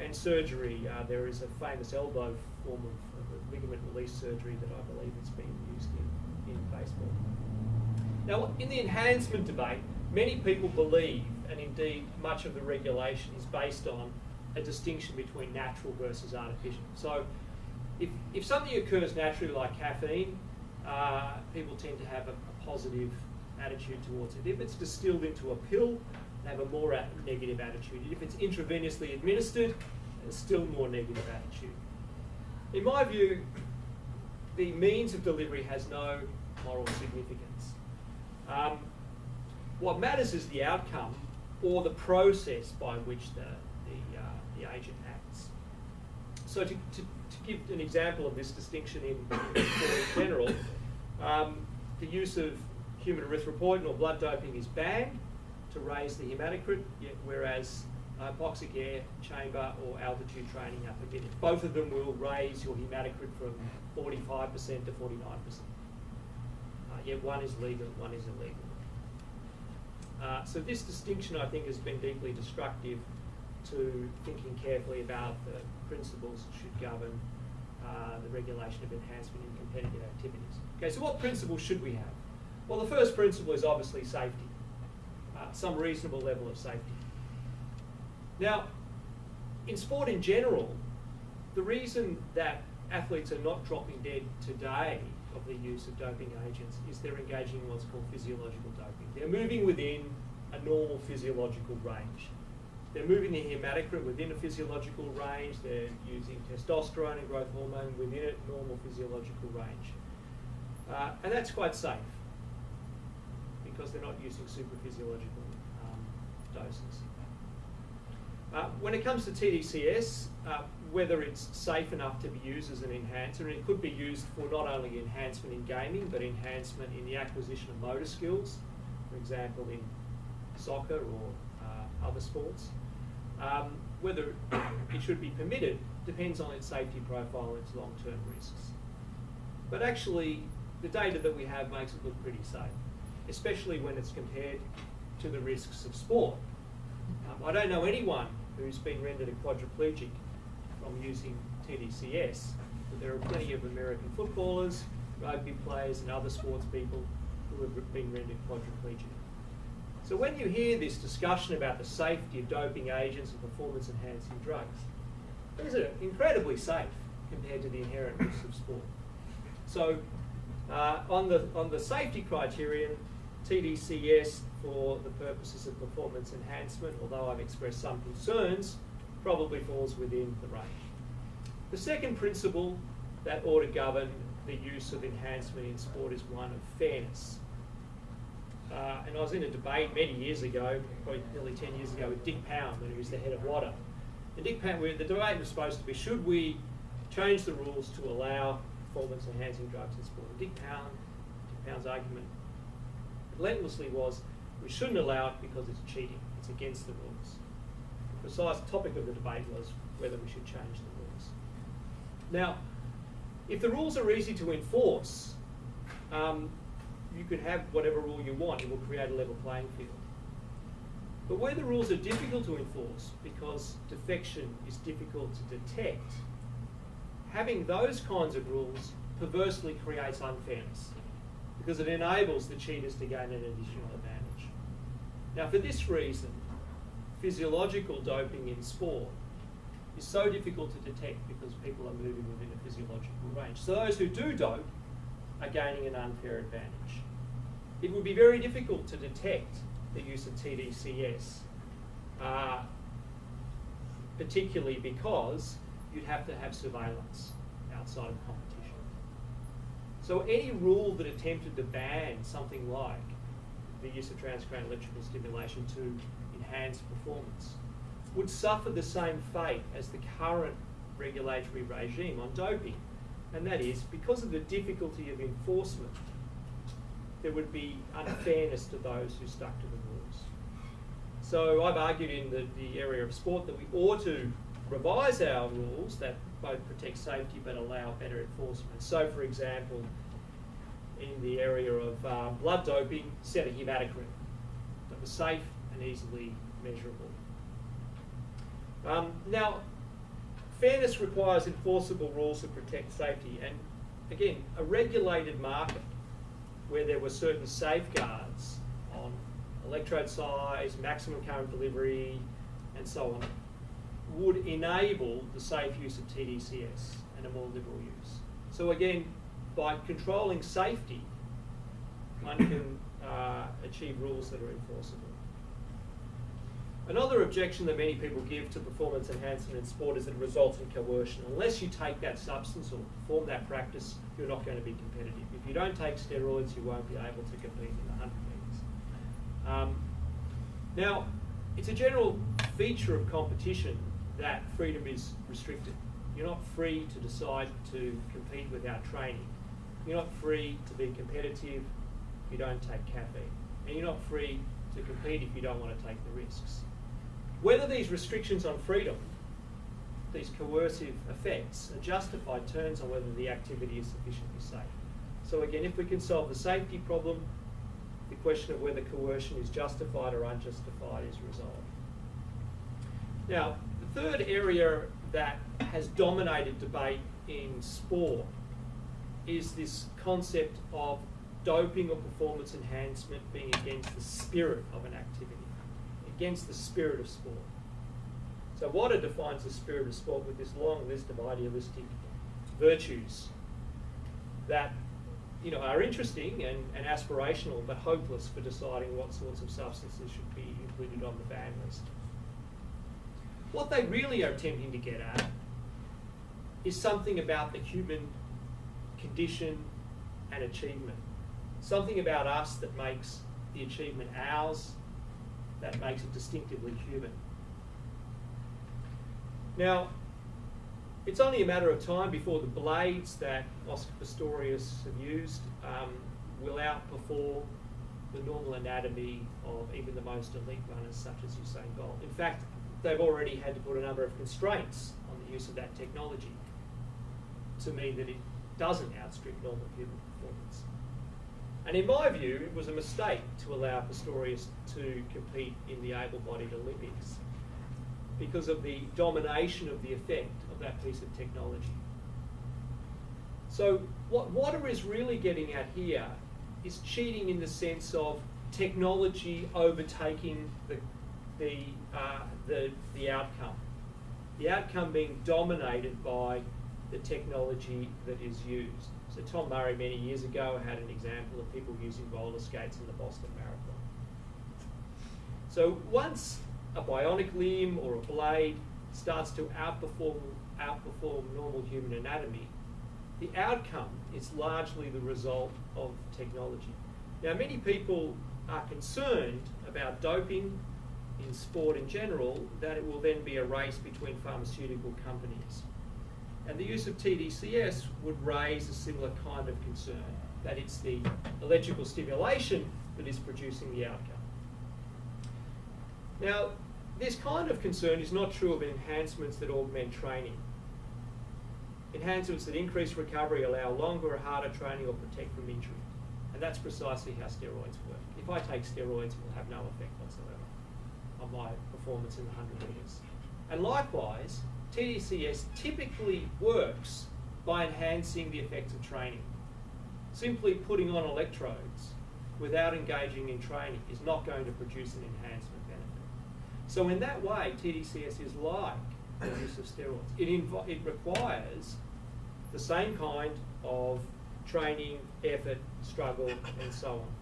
And surgery, uh, there is a famous elbow form of, of ligament release surgery that I believe is being used in, in baseball. Now, in the enhancement debate, many people believe, and indeed much of the regulation is based on a distinction between natural versus artificial. So, if, if something occurs naturally, like caffeine, uh, people tend to have a, a, positive attitude towards it. If it's distilled into a pill, they have a more negative attitude. If it's intravenously administered, a still more negative attitude. In my view, the means of delivery has no moral significance. Um, what matters is the outcome or the process by which the, the, uh, the agent acts. So to, to give an example of this distinction in, in general, um, the use of human erythropoietin or blood doping is banned to raise the hematocrit, whereas hypoxic air chamber or altitude training are permitted. Both of them will raise your hematocrit from 45% to 49%. Uh, yet one is legal, one is illegal. Uh, so this distinction, I think, has been deeply destructive to thinking carefully about the principles that should govern uh, the regulation of enhancement in competitive activities. Okay, so what principles should we have? Well, the first principle is obviously safety, uh, some reasonable level of safety. Now, in sport in general, the reason that athletes are not dropping dead today of the use of doping agents is they're engaging in what's called physiological doping. They're moving within a normal physiological range. They're moving the hematocrit within a physiological range. They're using testosterone and growth hormone within a normal physiological range. Uh, and that's quite safe because they're not using super physiological um, doses. Uh, when it comes to TDCS, uh, whether it's safe enough to be used as an enhancer, and it could be used for not only enhancement in gaming, but enhancement in the acquisition of motor skills, for example, in soccer or uh, other sports. Um, whether (coughs) it should be permitted depends on its safety profile and its long-term risks. But actually, the data that we have makes it look pretty safe, especially when it's compared to the risks of sport. Um, I don't know anyone who's been rendered a quadriplegic from using TDCS, but there are plenty of American footballers, rugby players, and other sports people who have been rendered quadriplegic. So when you hear this discussion about the safety of doping agents and performance enhancing drugs, these are incredibly safe compared to the inherent risks of sport. So uh, on, the, on the safety criterion, TDCS for the purposes of performance enhancement, although I've expressed some concerns, probably falls within the range. The second principle that ought to govern the use of enhancement in sport is one of fairness. Uh, and I was in a debate many years ago, probably nearly 10 years ago, with Dick Pound when he was the head of WADA. And Dick Pound, the debate was supposed to be, should we change the rules to allow performance enhancing drugs in sport? And Dick Pound, Dick Pound's argument relentlessly was, we shouldn't allow it because it's cheating, it's against the rules. The precise topic of the debate was whether we should change the rules. Now, if the rules are easy to enforce, um, you could have whatever rule you want, it will create a level playing field. But where the rules are difficult to enforce because defection is difficult to detect, having those kinds of rules perversely creates unfairness because it enables the cheaters to gain an additional advantage. Now, for this reason, physiological doping in sport is so difficult to detect because people are moving within a physiological range. So those who do dope are gaining an unfair advantage. It would be very difficult to detect the use of TDCS, uh, particularly because you'd have to have surveillance outside of competition. So any rule that attempted to ban something like the use of transcranial electrical stimulation to enhance performance would suffer the same fate as the current regulatory regime on doping. And that is, because of the difficulty of enforcement, there would be unfairness to those who stuck to the rules. So I've argued in the, the area of sport that we ought to revise our rules that both protect safety but allow better enforcement. So, for example, in the area of uh, blood doping, set a hematocrit that was safe and easily measurable. Um, now, fairness requires enforceable rules to protect safety, and again, a regulated market where there were certain safeguards on electrode size, maximum current delivery, and so on, would enable the safe use of TDCS and a more liberal use. So again, by controlling safety, one (coughs) can uh, achieve rules that are enforceable. Another objection that many people give to performance enhancement in sport is that it results in coercion. Unless you take that substance or perform that practice, you're not going to be competitive. If you don't take steroids, you won't be able to compete in the 100 metres. Um, now, it's a general feature of competition that freedom is restricted. You're not free to decide to compete without training. You're not free to be competitive if you don't take caffeine. And you're not free to compete if you don't want to take the risks. Whether these restrictions on freedom, these coercive effects, are justified turns on whether the activity is sufficiently safe. So again, if we can solve the safety problem, the question of whether coercion is justified or unjustified is resolved. Now, third area that has dominated debate in sport is this concept of doping or performance enhancement being against the spirit of an activity against the spirit of sport. So WADA defines the spirit of sport with this long list of idealistic virtues that you know, are interesting and, and aspirational but hopeless for deciding what sorts of substances should be included on the ban list. What they really are attempting to get at is something about the human condition and achievement. Something about us that makes the achievement ours that makes it distinctively human. Now, it's only a matter of time before the blades that Oscar Pistorius have used um, will outperform the normal anatomy of even the most elite runners such as Usain Bolt. In fact, they've already had to put a number of constraints on the use of that technology to mean that it doesn't outstrip normal human performance. And in my view, it was a mistake to allow Pistorius to compete in the able-bodied Olympics because of the domination of the effect of that piece of technology. So what WADA is really getting at here is cheating in the sense of technology overtaking the, the, uh, the, the outcome. The outcome being dominated by the technology that is used. So Tom Murray many years ago had an example of people using roller skates in the Boston Marathon. So once a bionic limb or a blade starts to outperform, outperform normal human anatomy, the outcome is largely the result of technology. Now, many people are concerned about doping in sport in general, that it will then be a race between pharmaceutical companies. And the use of TDCS would raise a similar kind of concern, that it's the electrical stimulation that is producing the outcome. Now, this kind of concern is not true of enhancements that augment training. Enhancements that increase recovery allow longer or harder training or protect from injury. And that's precisely how steroids work. If I take steroids, it will have no effect whatsoever my performance in the 100 metres. And likewise, TDCS typically works by enhancing the effects of training. Simply putting on electrodes without engaging in training is not going to produce an enhancement benefit. So in that way, TDCS is like the use of steroids. It, it requires the same kind of training, effort, struggle, and so on.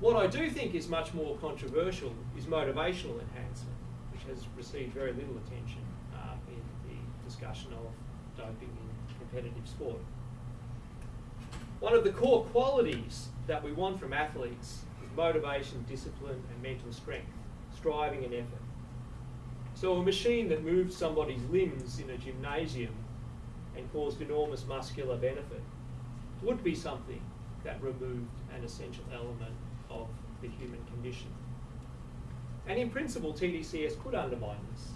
What I do think is much more controversial is motivational enhancement, which has received very little attention uh, in the discussion of doping in competitive sport. One of the core qualities that we want from athletes is motivation, discipline, and mental strength, striving and effort. So a machine that moved somebody's limbs in a gymnasium and caused enormous muscular benefit would be something that removed an essential element the human condition. And in principle, TDCS could undermine this.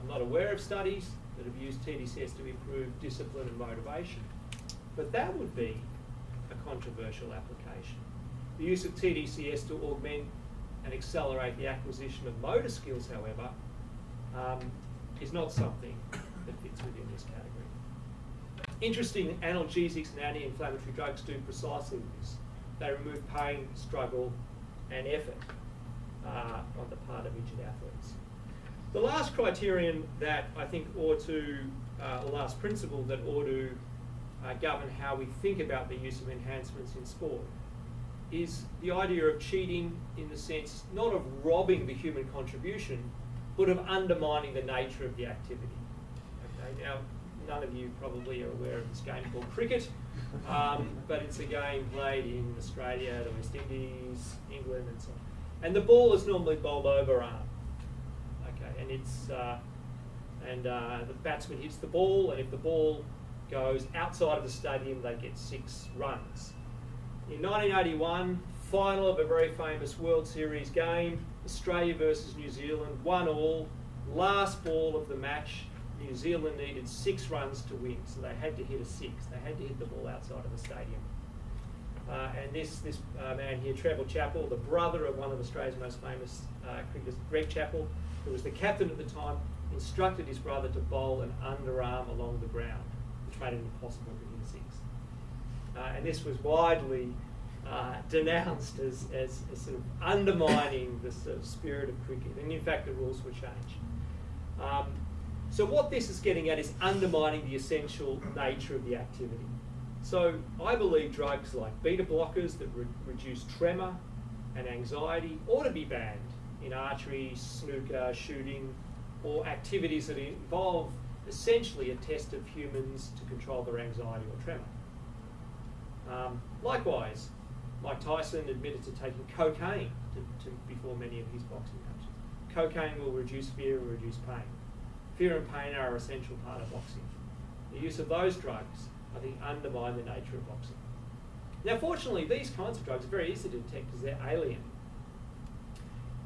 I'm not aware of studies that have used TDCS to improve discipline and motivation, but that would be a controversial application. The use of TDCS to augment and accelerate the acquisition of motor skills, however, um, is not something that fits within this category. Interesting, analgesics and anti-inflammatory drugs do precisely this. They remove pain, struggle, and effort uh, on the part of injured athletes. The last criterion that I think ought to, uh, the last principle that ought to uh, govern how we think about the use of enhancements in sport is the idea of cheating in the sense not of robbing the human contribution, but of undermining the nature of the activity. Okay, now none of you probably are aware of this game called cricket, um, but it's a game played in Australia, the West Indies, England, and so on. And the ball is normally bowled over arm. Okay, and it's uh, and uh, the batsman hits the ball, and if the ball goes outside of the stadium, they get six runs. In 1981, final of a very famous World Series game, Australia versus New Zealand, one all, last ball of the match, New Zealand needed six runs to win, so they had to hit a six. They had to hit the ball outside of the stadium. Uh, and this, this uh, man here, Trevor Chappell, the brother of one of Australia's most famous uh, cricketers, Greg Chappell, who was the captain at the time, instructed his brother to bowl an underarm along the ground, which made it impossible to hit a six. Uh, and this was widely uh, (laughs) denounced as, as, as, sort of undermining the sort of spirit of cricket. And in fact, the rules were changed. Um, so what this is getting at is undermining the essential nature of the activity. So I believe drugs like beta blockers that re reduce tremor and anxiety ought to be banned in archery, snooker, shooting, or activities that involve essentially a test of humans to control their anxiety or tremor. Um, likewise, Mike Tyson admitted to taking cocaine to, to, before many of his boxing matches. Cocaine will reduce fear or reduce pain. Fear and pain are an essential part of boxing. The use of those drugs, I think, undermine the nature of boxing. Now, fortunately, these kinds of drugs are very easy to detect because they're alien.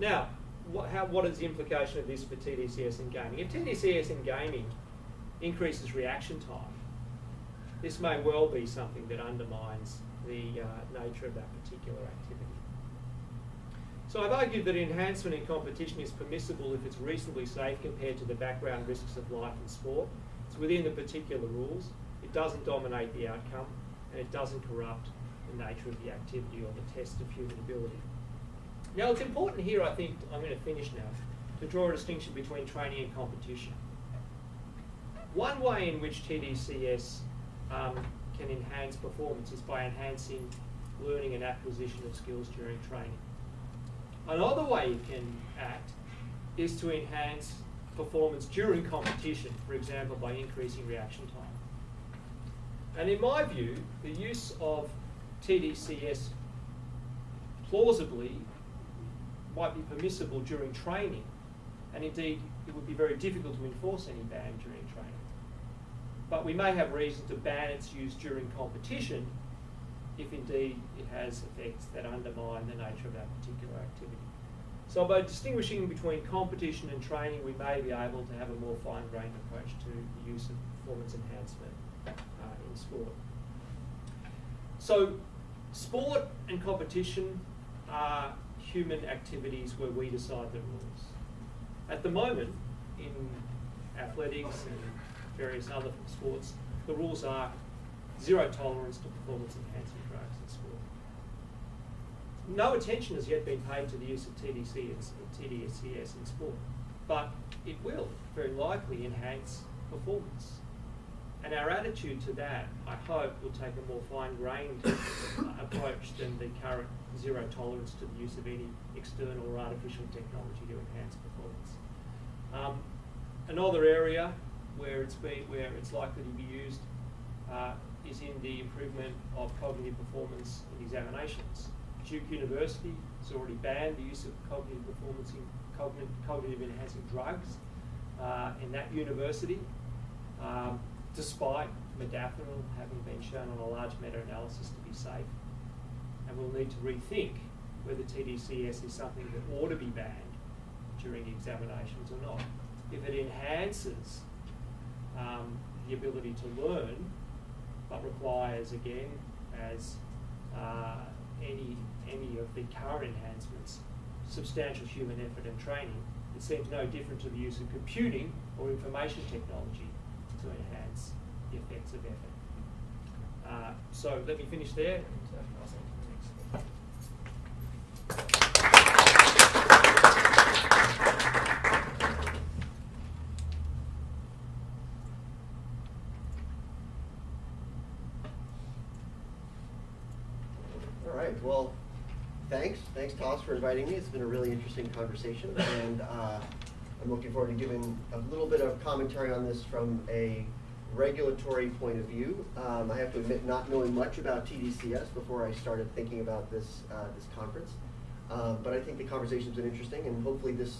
Now, what, how, what is the implication of this for TDCS in gaming? If TDCS in gaming increases reaction time, this may well be something that undermines the uh, nature of that particular activity. So I've argued that enhancement in competition is permissible if it's reasonably safe compared to the background risks of life and sport. It's within the particular rules. It doesn't dominate the outcome, and it doesn't corrupt the nature of the activity or the test of human ability. Now, it's important here, I think, I'm going to finish now, to draw a distinction between training and competition. One way in which TDCS um, can enhance performance is by enhancing learning and acquisition of skills during training. Another way it can act is to enhance performance during competition, for example, by increasing reaction time. And in my view, the use of TDCS plausibly might be permissible during training, and indeed it would be very difficult to enforce any ban during training. But we may have reason to ban its use during competition if indeed it has effects that undermine the nature of that particular activity. So by distinguishing between competition and training, we may be able to have a more fine-grained approach to the use of performance enhancement uh, in sport. So sport and competition are human activities where we decide the rules. At the moment, in athletics and various other sports, the rules are zero tolerance to performance sport. No attention has yet been paid to the use of TDC and TDCS in sport, but it will very likely enhance performance. And our attitude to that, I hope, will take a more fine-grained (coughs) approach than the current zero tolerance to the use of any external or artificial technology to enhance performance. Um, another area where it's been, where it's likely to be used uh, is in the improvement of cognitive performance in examinations. Duke University has already banned the use of cognitive performance in cognitive, cognitive enhancing drugs uh, in that university, um, despite modafinil having been shown on a large meta-analysis to be safe. And we'll need to rethink whether TDCS is something that ought to be banned during examinations or not. If it enhances um, the ability to learn, but requires, again, as uh, any, any of the current enhancements, substantial human effort and training, it seems no different to the use of computing or information technology to enhance the effects of effort. Uh, so let me finish there. And, uh, pass on to the next. All right, well, thanks. Toss, for inviting me. It's been a really interesting conversation, and uh, I'm looking forward to giving a little bit of commentary on this from a regulatory point of view. Um, I have to admit, not knowing much about TDCS before I started thinking about this uh, this conference, um, but I think the conversation's been interesting, and hopefully this,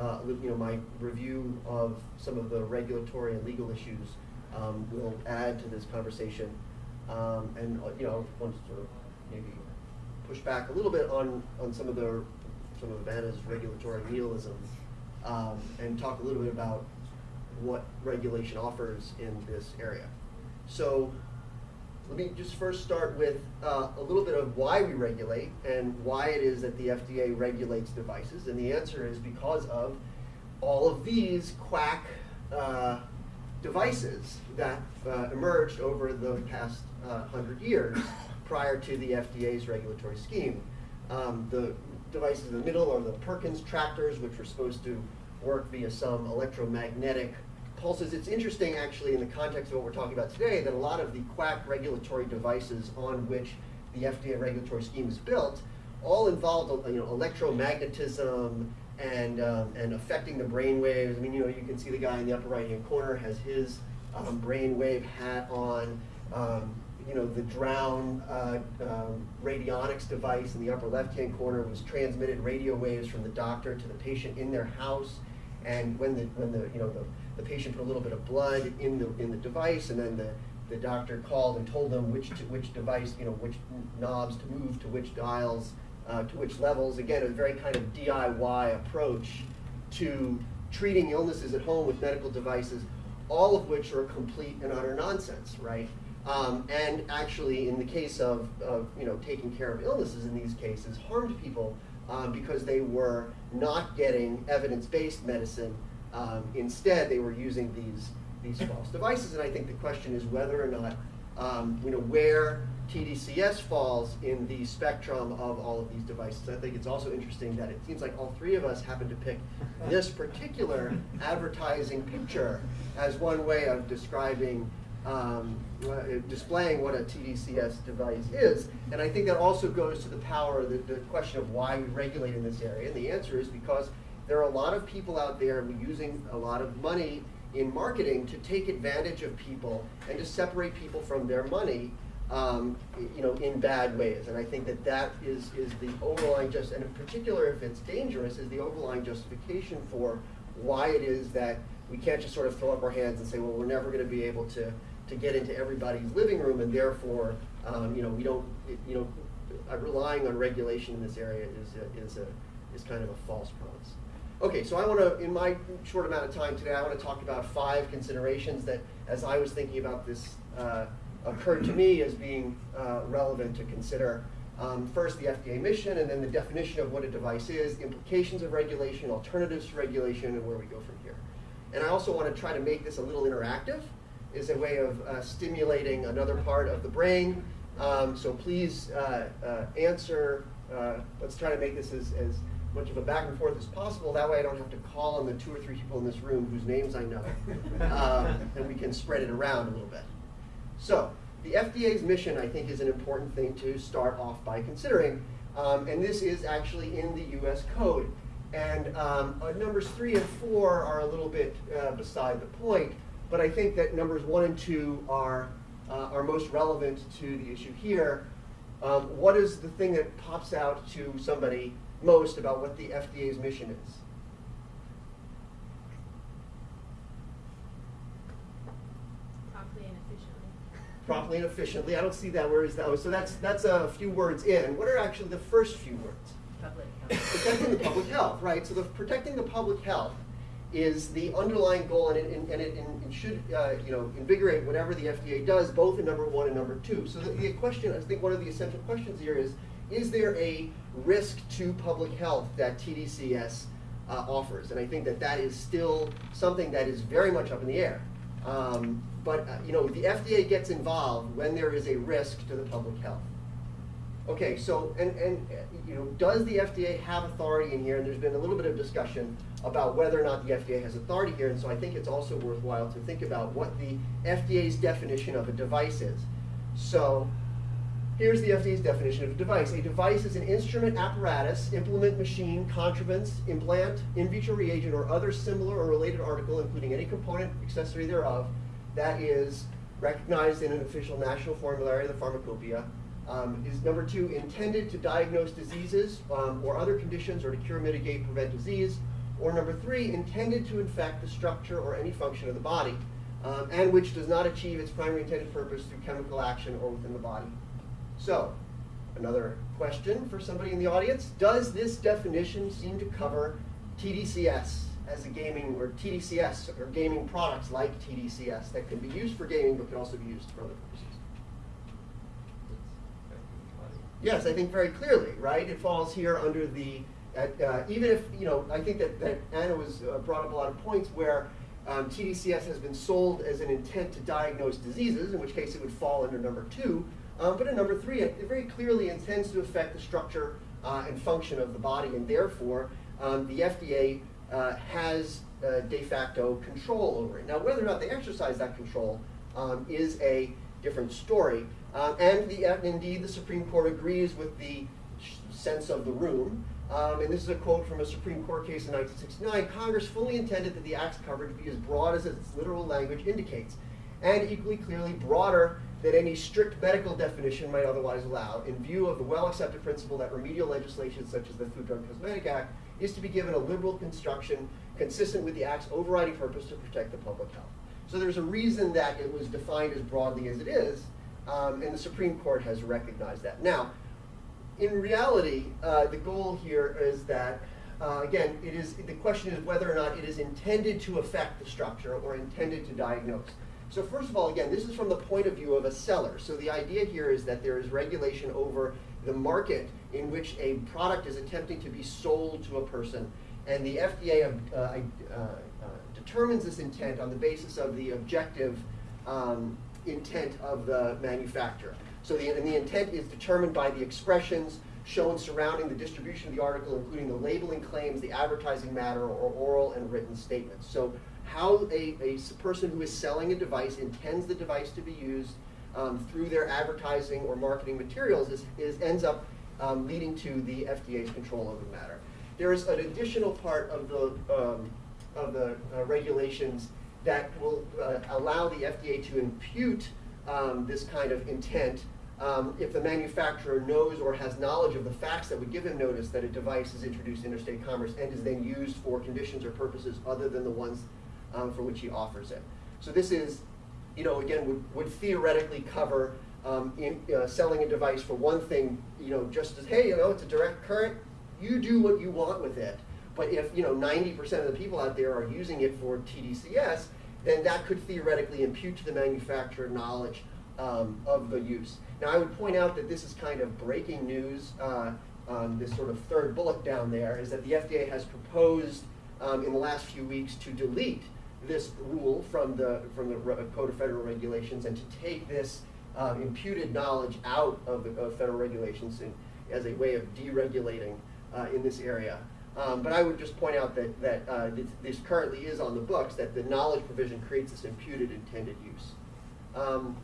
uh, you know, my review of some of the regulatory and legal issues um, will add to this conversation, um, and uh, you know, to sort of maybe push back a little bit on, on some of the some of Anna's regulatory nihilism, um, and talk a little bit about what regulation offers in this area. So let me just first start with uh, a little bit of why we regulate and why it is that the FDA regulates devices. And the answer is because of all of these quack uh, devices that uh, emerged over the past uh, hundred years prior to the FDA's regulatory scheme. Um, the devices in the middle are the Perkins tractors, which were supposed to work via some electromagnetic pulses. It's interesting, actually, in the context of what we're talking about today, that a lot of the quack regulatory devices on which the FDA regulatory scheme is built all involved you know, electromagnetism and, um, and affecting the brain waves. I mean, you know, you can see the guy in the upper right-hand corner has his um, brain wave hat on. Um, you know, the Drown uh, um, radionics device in the upper left-hand corner was transmitted radio waves from the doctor to the patient in their house. And when the, when the, you know, the, the patient put a little bit of blood in the, in the device, and then the, the doctor called and told them which, to, which device, you know, which knobs to move to which dials, uh, to which levels. Again, a very kind of DIY approach to treating illnesses at home with medical devices, all of which are complete and utter nonsense, right? Um, and actually, in the case of, of you know taking care of illnesses in these cases, harmed people um, because they were not getting evidence-based medicine. Um, instead, they were using these these false devices. And I think the question is whether or not um, you know where TDCS falls in the spectrum of all of these devices. I think it's also interesting that it seems like all three of us happen to pick (laughs) this particular advertising picture as one way of describing um, uh, displaying what a TDCS device is. And I think that also goes to the power, of the, the question of why we regulate in this area. And the answer is because there are a lot of people out there using a lot of money in marketing to take advantage of people and to separate people from their money um, you know, in bad ways. And I think that that is, is the overlying just, and in particular if it's dangerous, is the overlying justification for why it is that we can't just sort of throw up our hands and say, well, we're never going to be able to, to get into everybody's living room and therefore, um, you know, we don't, you know, uh, relying on regulation in this area is, a, is, a, is kind of a false promise. Okay, so I want to, in my short amount of time today, I want to talk about five considerations that, as I was thinking about this, uh, occurred to me as being uh, relevant to consider. Um, first, the FDA mission, and then the definition of what a device is, implications of regulation, alternatives to regulation, and where we go from here. And I also want to try to make this a little interactive, is a way of uh, stimulating another part of the brain. Um, so please uh, uh, answer. Uh, let's try to make this as, as much of a back and forth as possible. That way I don't have to call on the two or three people in this room whose names I know. (laughs) Um, and we can spread it around a little bit. So the FDA's mission, I think, is an important thing to start off by considering. Um, and this is actually in the US code. And um, uh, numbers three and four are a little bit uh, beside the point, but I think that numbers one and two are, uh, are most relevant to the issue here. Um, what is the thing that pops out to somebody most about what the FDA's mission is? Promptly and efficiently. properly and efficiently. I don't see that. Where is that? Oh, So that's that's a few words in. What are actually the first few words? Public (laughs) health. Protecting the public health, right? So the protecting the public health is the underlying goal, and it, and it, and it should uh, you know invigorate whatever the FDA does, both in number one and number two. So the, the question, I think, one of the essential questions here is: Is there a risk to public health that TDCS uh, offers? And I think that that is still something that is very much up in the air. Um, but uh, you know, the FDA gets involved when there is a risk to the public health. Okay, so and and you know, does the FDA have authority in here? And there's been a little bit of discussion about whether or not the FDA has authority here. And so I think it's also worthwhile to think about what the FDA's definition of a device is. So here's the FDA's definition of a device. A device is an instrument, apparatus, implement, machine, contrivance, implant, in vitro reagent, or other similar or related article, including any component, accessory thereof, that is recognized in an official national formulary, of the pharmacopoeia. Um, is number two, intended to diagnose diseases um, or other conditions or to cure, mitigate, prevent disease. Or number three, intended to infect the structure or any function of the body, um, and which does not achieve its primary intended purpose through chemical action or within the body. So, another question for somebody in the audience. Does this definition seem to cover TDCS as a gaming, or TDCS, or gaming products like TDCS that can be used for gaming but can also be used for other purposes? Yes, I think very clearly, right? It falls here under the, uh, even if, you know, I think that, that Anna was uh, brought up a lot of points where um, TDCS has been sold as an intent to diagnose diseases, in which case it would fall under number two. Um, but in number three, it, it very clearly intends to affect the structure uh, and function of the body, and therefore um, the FDA uh, has uh, de facto control over it. Now, whether or not they exercise that control um, is a different story. Um, and the, uh, indeed, the Supreme Court agrees with the sense of the room. Um, and this is a quote from a Supreme Court case in 1969. Congress fully intended that the Act's coverage be as broad as its literal language indicates, and equally clearly broader than any strict medical definition might otherwise allow in view of the well-accepted principle that remedial legislation such as the Food, Drug, and Cosmetic Act is to be given a liberal construction consistent with the Act's overriding purpose to protect the public health. So there's a reason that it was defined as broadly as it is, um, and the Supreme Court has recognized that. Now, in reality, uh, the goal here is that, uh, again, it is, the question is whether or not it is intended to affect the structure or intended to diagnose. So first of all, again, this is from the point of view of a seller. So the idea here is that there is regulation over the market in which a product is attempting to be sold to a person. And the FDA uh, uh, determines this intent on the basis of the objective um, intent of the manufacturer. So the, and the intent is determined by the expressions shown surrounding the distribution of the article, including the labeling claims, the advertising matter, or oral and written statements. So how a, a person who is selling a device intends the device to be used um, through their advertising or marketing materials is, is ends up um, leading to the FDA's control over the matter. There is an additional part of the, um, of the uh, regulations that will uh, allow the FDA to impute um, this kind of intent um, if the manufacturer knows or has knowledge of the facts that would give him notice that a device is introduced in interstate commerce and is then used for conditions or purposes other than the ones um, for which he offers it. So this is, you know, again, would, would theoretically cover um, in, uh, selling a device for one thing, you know, just as, hey, you know, it's a direct current, you do what you want with it. But if, you know, 90% of the people out there are using it for TDCS, then that could theoretically impute to the manufacturer knowledge um, of the use. Now, I would point out that this is kind of breaking news. Uh, um, this sort of third bullet down there is that the FDA has proposed um, in the last few weeks to delete this rule from the from the Code of Federal Regulations and to take this um, imputed knowledge out of the of federal regulations in, as a way of deregulating uh, in this area. Um, but I would just point out that, that uh, this, this, currently is on the books, that the knowledge provision creates this imputed intended use. Um,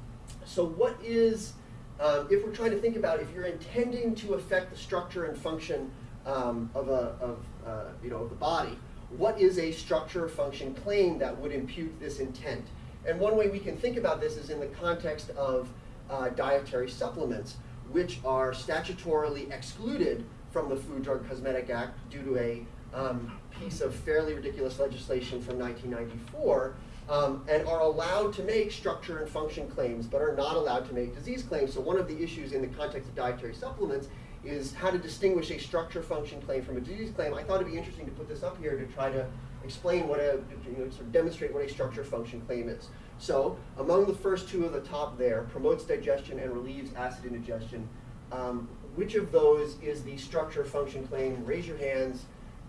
so what is, um, if we're trying to think about if you're intending to affect the structure and function um, of, a, of, uh, you know, the body, what is a structure function claim that would impute this intent? And one way we can think about this is in the context of uh, dietary supplements, which are statutorily excluded from the Food, Drug, Cosmetic Act due to a um, piece of fairly ridiculous legislation from 1994 um, and are allowed to make structure and function claims but are not allowed to make disease claims. So one of the issues in the context of dietary supplements is how to distinguish a structure function claim from a disease claim. I thought it'd be interesting to put this up here to try to explain what a, you know, sort of demonstrate what a structure function claim is. So among the first two of the top there, promotes digestion and relieves acid indigestion, um, which of those is the structure function claim? Raise your hands.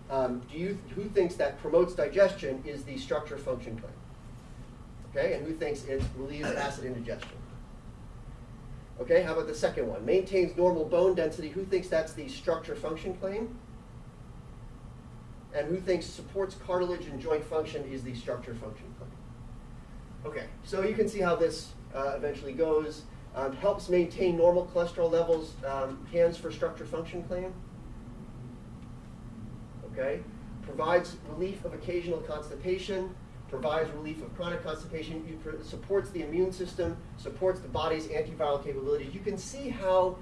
Um, do you, who thinks that promotes digestion is the structure function claim? Okay, and who thinks it relieves acid indigestion? Okay, how about the second one? Maintains normal bone density. Who thinks that's the structure function claim? And who thinks supports cartilage and joint function is the structure function claim? Okay, so you can see how this uh, eventually goes. Um, helps maintain normal cholesterol levels, um, hands for structure function claim. Okay, provides relief of occasional constipation, provides relief of chronic constipation, it supports the immune system, supports the body's antiviral capabilities. You can see how,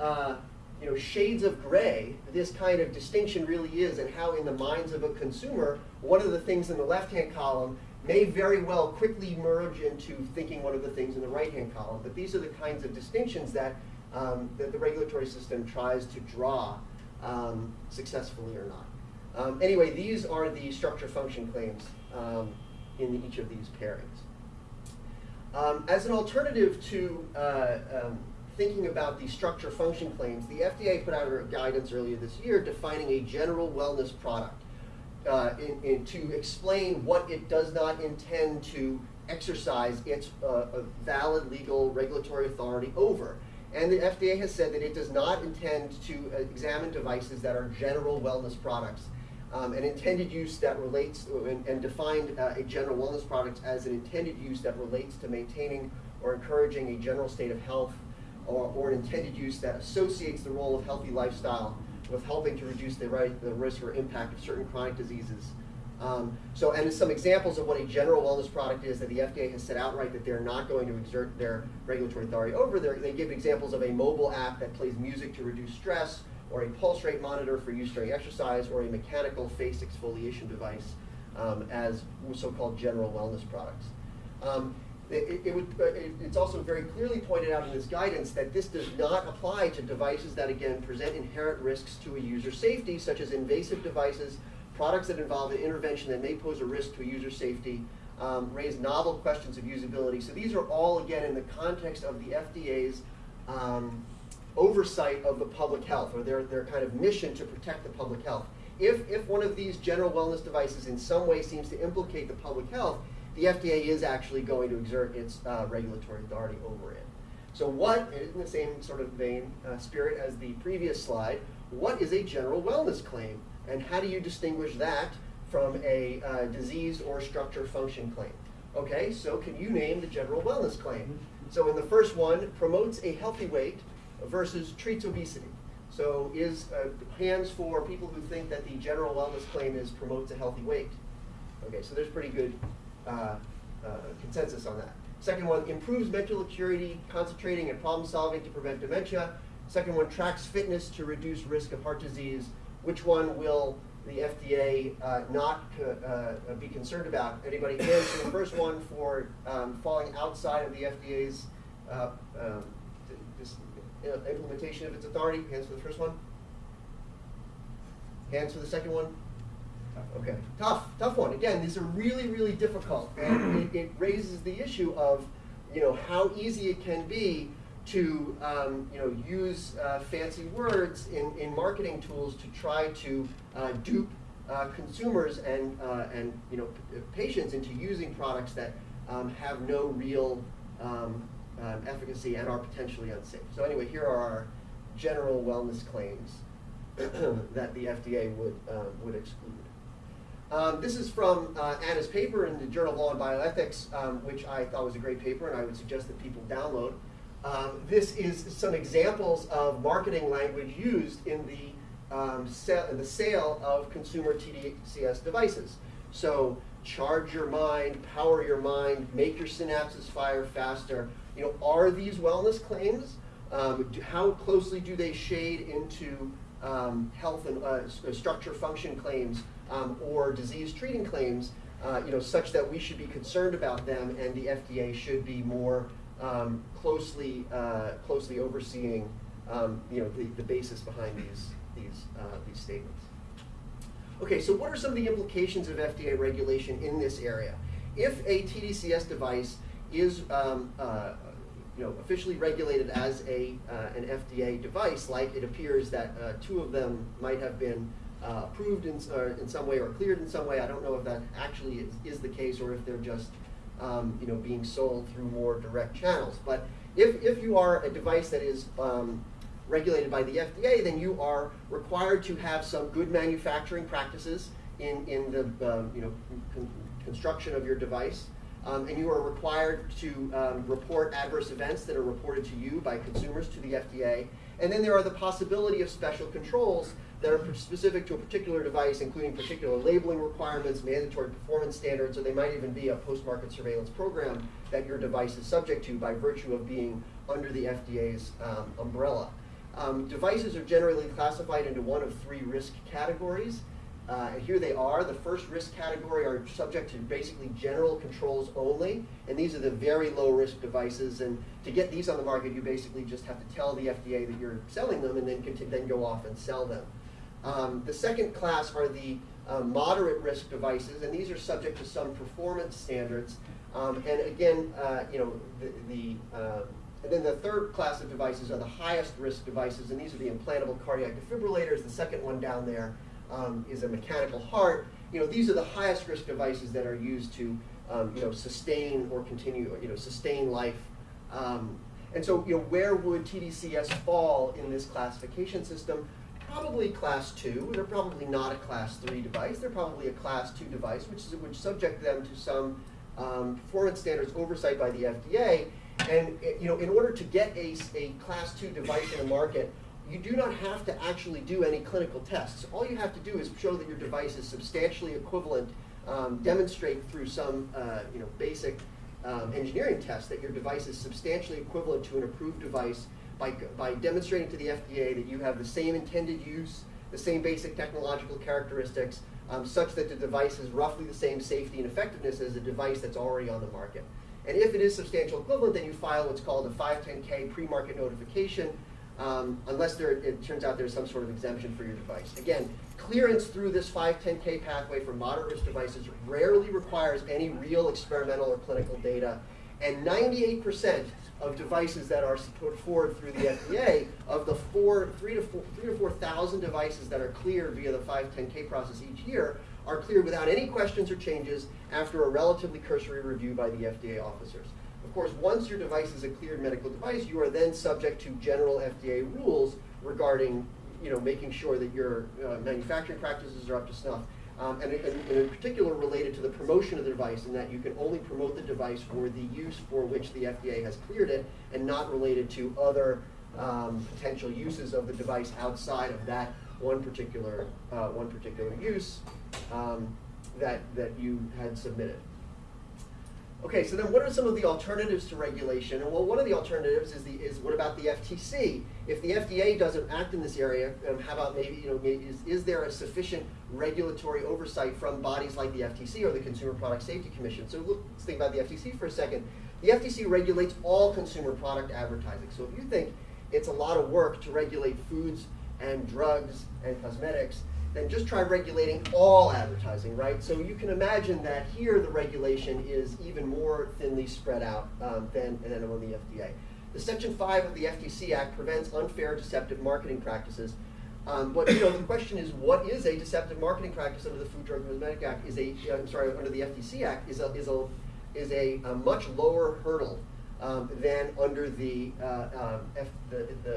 uh, you know, shades of gray this kind of distinction really is and how in the minds of a consumer, one of the things in the left-hand column may very well quickly merge into thinking one of the things in the right-hand column. But these are the kinds of distinctions that, um, that the regulatory system tries to draw um, successfully or not. Um, anyway, these are the structure function claims um, in each of these pairings. Um, as an alternative to uh, um, thinking about the structure function claims, the FDA put out a guidance earlier this year defining a general wellness product uh, in, in, to explain what it does not intend to exercise its uh, valid legal regulatory authority over. And the FDA has said that it does not intend to examine devices that are general wellness products um, an intended use that relates and, and defined uh, a general wellness product as an intended use that relates to maintaining or encouraging a general state of health or, or an intended use that associates the role of healthy lifestyle with helping to reduce the, right, the risk or impact of certain chronic diseases Um, so, and some examples of what a general wellness product is that the FDA has said outright that they're not going to exert their regulatory authority over. They're, they give examples of a mobile app that plays music to reduce stress, or a pulse rate monitor for use during exercise, or a mechanical face exfoliation device um, as so-called general wellness products. Um, it, it would, uh, it, it's also very clearly pointed out in this guidance that this does not apply to devices that, again, present inherent risks to a user's safety, such as invasive devices, products that involve an intervention that may pose a risk to a user's safety, um, raise novel questions of usability. So these are all, again, in the context of the FDA's um, oversight of the public health, or their, their kind of mission to protect the public health. If, if one of these general wellness devices in some way seems to implicate the public health, the FDA is actually going to exert its uh, regulatory authority over it. So what, in the same sort of vein, uh, spirit as the previous slide, what is a general wellness claim? And how do you distinguish that from a uh, disease or structure function claim? Okay, so can you name the general wellness claim? So in the first one, promotes a healthy weight versus treats obesity. So is uh, hands for people who think that the general wellness claim is promotes a healthy weight. Okay, so there's pretty good uh, uh, consensus on that. Second one, improves mental acuity, concentrating and problem solving to prevent dementia. Second one, tracks fitness to reduce risk of heart disease. Which one will the FDA uh, not uh, be concerned about? Anybody hands for the first one for um, falling outside of the FDA's uh, um, this, implementation of its authority? Hands for the first one? Hands for the second one? Okay, tough, tough one. Again, these are really, really difficult, and it, it, raises the issue of, you know, how easy it can be to, um, you know, use uh, fancy words in, in marketing tools to try to uh, dupe uh, consumers and uh, and you know patients into using products that um, have no real um, um, efficacy and are potentially unsafe. So anyway, here are our general wellness claims (clears throat) that the FDA would uh, would exclude. Um, this is from uh, Anna's paper in the Journal of Law and Bioethics, um, which I thought was a great paper, and I would suggest that people download. Um, this is some examples of marketing language used in the, um, in the sale of consumer TDCS devices. So charge your mind, power your mind, make your synapses fire faster. You know, are these wellness claims? Um, do, how closely do they shade into um, health and uh, structure function claims um, or disease treating claims, uh, you know, such that we should be concerned about them and the FDA should be more um, closely, uh, closely overseeing, um, you know, the, the basis behind these, these, uh, these statements. Okay, so what are some of the implications of FDA regulation in this area? If a TDCS device is um, uh, you know, officially regulated as a, uh, an FDA device, like it appears that uh, two of them might have been uh, approved in, in some way or cleared in some way. I don't know if that actually is, is the case or if they're just um, you know, being sold through more direct channels. But if, if you are a device that is um, regulated by the FDA, then you are required to have some good manufacturing practices in, in the um, you know, con construction of your device. Um, and you are required to um, report adverse events that are reported to you by consumers to the FDA. And then there are the possibility of special controls that are specific to a particular device, including particular labeling requirements, mandatory performance standards, or they might even be a post-market surveillance program that your device is subject to by virtue of being under the FDA's um, umbrella. Um, devices are generally classified into one of three risk categories. Uh, here they are. The first risk category are subject to basically general controls only, and these are the very low risk devices. And to get these on the market, you basically just have to tell the FDA that you're selling them and then, then go off and sell them. Um, the second class are the uh, moderate risk devices, and these are subject to some performance standards. Um, and again, uh, you know, the, the uh, and then the third class of devices are the highest risk devices, and these are the implantable cardiac defibrillators. The second one down there um, is a mechanical heart. You know, these are the highest risk devices that are used to, um, you know, sustain or continue, you know, sustain life. Um, and so, you know, where would TDCS fall in this classification system? Probably class two. They're probably not a class three device. They're probably a class two device, which is which subject them to some um, performance standards oversight by the FDA. And you know, in order to get a, a class two device in the market, you do not have to actually do any clinical tests. All you have to do is show that your device is substantially equivalent um, demonstrate through some uh, you know, basic um, engineering test that your device is substantially equivalent to an approved device by, by demonstrating to the FDA that you have the same intended use, the same basic technological characteristics, um, such that the device has roughly the same safety and effectiveness as a device that's already on the market. And if it is substantial equivalent, then you file what's called a 510K pre-market notification, um, unless there, it turns out there's some sort of exemption for your device. Again, clearance through this 510K pathway for moderate risk devices rarely requires any real experimental or clinical data. And 98% of devices that are put forward through the FDA, of the four, three to four, three to 4,000 devices that are cleared via the 510K process each year, are cleared without any questions or changes after a relatively cursory review by the FDA officers. Of course, once your device is a cleared medical device, you are then subject to general FDA rules regarding, you know, making sure that your uh, manufacturing practices are up to snuff. Um, and, and, and in particular related to the promotion of the device in that you can only promote the device for the use for which the FDA has cleared it and not related to other um, potential uses of the device outside of that one particular, uh, one particular use um, that, that you had submitted. Okay, so then what are some of the alternatives to regulation? And well, one of the alternatives is the is what about the FTC? If the FDA doesn't act in this area, um, how about maybe you know maybe is, is there a sufficient regulatory oversight from bodies like the FTC or the Consumer Product Safety Commission? So look, let's think about the FTC for a second. The FTC regulates all consumer product advertising. So if you think it's a lot of work to regulate foods and drugs and cosmetics, then just try regulating all advertising, right? So you can imagine that here the regulation is even more thinly spread out um, than, than on the FDA. The Section 5 of the FTC Act prevents unfair deceptive marketing practices. Um, but you know, the question is, what is a deceptive marketing practice under the Food, Drug, and Cosmetic Act? Is a, I'm sorry, under the FTC Act is a is a is a, a much lower hurdle um, than under the uh, um, F, the, the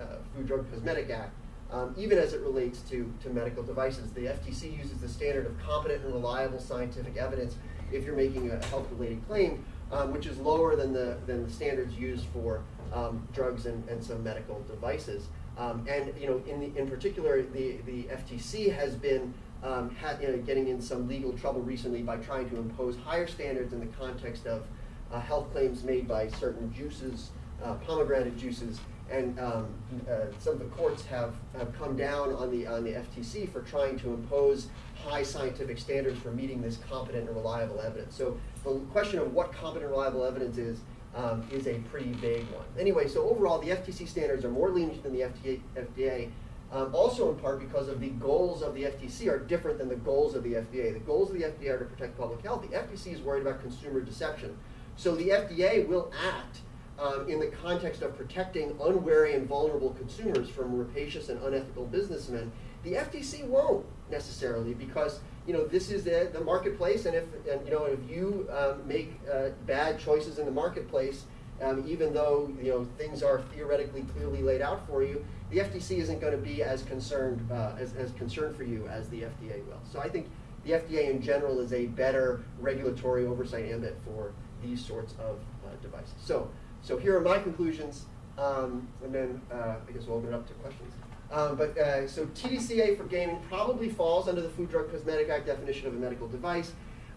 uh, Food, Drug, and Cosmetic Act um, even as it relates to, to medical devices. The FTC uses the standard of competent and reliable scientific evidence if you're making a health-related claim, um, which is lower than the, than the standards used for um, drugs and, and some medical devices. Um, and you know, in, the, in particular, the, the FTC has been um, ha you know, getting in some legal trouble recently by trying to impose higher standards in the context of uh, health claims made by certain juices, uh, pomegranate juices, and um, uh, some of the courts have, have come down on the, on the FTC for trying to impose high scientific standards for meeting this competent and reliable evidence. So the question of what competent and reliable evidence is um, is a pretty vague one. Anyway, so overall the FTC standards are more lenient than the FDA, FDA um, also in part because of the goals of the FTC are different than the goals of the FDA. The goals of the FDA are to protect public health. The FTC is worried about consumer deception. So the FDA will act um, in the context of protecting unwary and vulnerable consumers from rapacious and unethical businessmen, the FTC won't necessarily because you know this is the, the marketplace, and if and, you know if you um, make uh, bad choices in the marketplace, um, even though you know things are theoretically clearly laid out for you, the FTC isn't going to be as concerned uh, as, as concerned for you as the FDA will. So I think the FDA in general is a better regulatory oversight ambit for these sorts of uh, devices. So. So here are my conclusions, um, and then uh, I guess we'll open it up to questions. Um, but uh, so TDCA for gaming probably falls under the Food, Drug, Cosmetic Act definition of a medical device.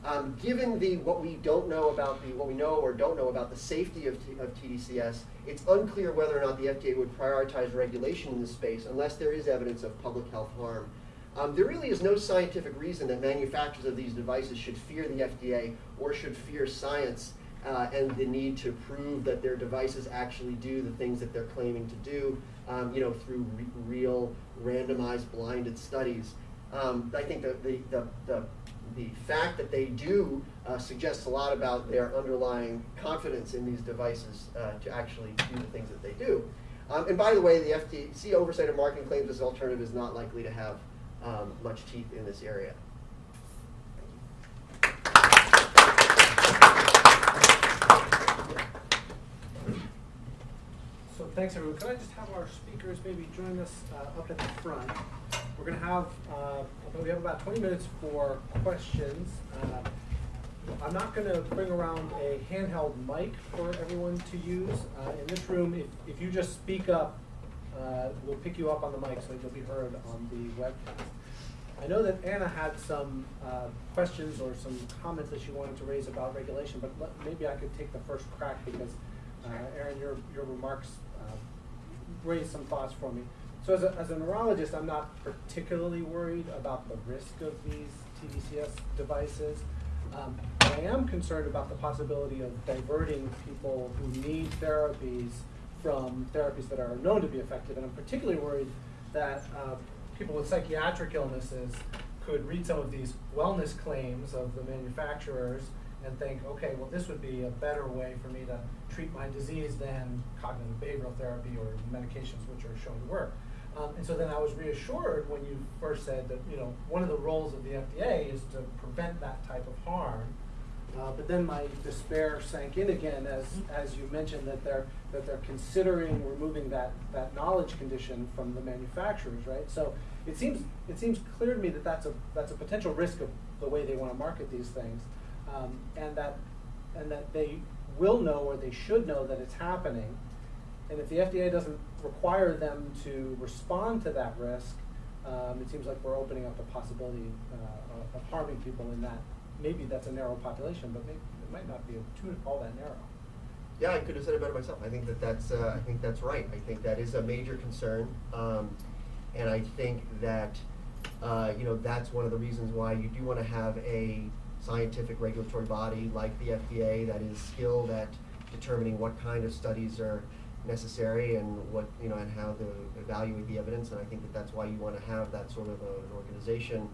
Um, given the what we don't know about the what we know or don't know about the safety of, of TDCS, it's unclear whether or not the FDA would prioritize regulation in this space unless there is evidence of public health harm. Um, there really is no scientific reason that manufacturers of these devices should fear the FDA or should fear science uh, and the need to prove that their devices actually do the things that they're claiming to do, um, you know, through re real randomized blinded studies. Um, I think that the, the, the, the, fact that they do uh, suggests a lot about their underlying confidence in these devices uh, to actually do the things that they do. Um, and by the way, the FTC oversight of marketing claims as alternative is not likely to have um, much teeth in this area. So thanks everyone. Could I just have our speakers maybe join us uh, up at the front? We're going to have, uh, we have about 20 minutes for questions. Uh, I'm not going to bring around a handheld mic for everyone to use. Uh, in this room, if, if you just speak up, uh, we'll pick you up on the mic so you'll be heard on the webcast. I know that Anna had some uh, questions or some comments that she wanted to raise about regulation, but let- maybe I could take the first crack because, Aaron, your, your remarks raised some thoughts for me. So as a, as a neurologist, I'm not particularly worried about the risk of these TDCS devices. Um, I am concerned about the possibility of diverting people who need therapies from therapies that are known to be effective. And I'm particularly worried that uh, people with psychiatric illnesses could read some of these wellness claims of the manufacturers and think, okay, well, this would be a better way for me to treat my disease than cognitive behavioral therapy or medications which are shown to work. Um, and so then I was reassured when you first said that, you know, one of the roles of the FDA is to prevent that type of harm. Uh, but then my despair sank in again as, as you mentioned that they're, that they're considering removing that, that knowledge condition from the manufacturers, right? So it seems, it seems clear to me that that's a, that's a potential risk of the way they want to market these things. Um, and that, and that they will know or they should know that it's happening. And if the FDA doesn't require them to respond to that risk, um, it seems like we're opening up the possibility uh, of harming people in that. Maybe that's a narrow population, but maybe it might not be too all that narrow. Yeah, I could have said it better myself. I think that that's, uh, I think that's right. I think that is a major concern. Um, and I think that, uh, you know, that's one of the reasons why you do want to have a scientific regulatory body like the FDA that is skilled at determining what kind of studies are necessary and what, you know, and how to evaluate the evidence. And I think that that's why you want to have that sort of a, an organization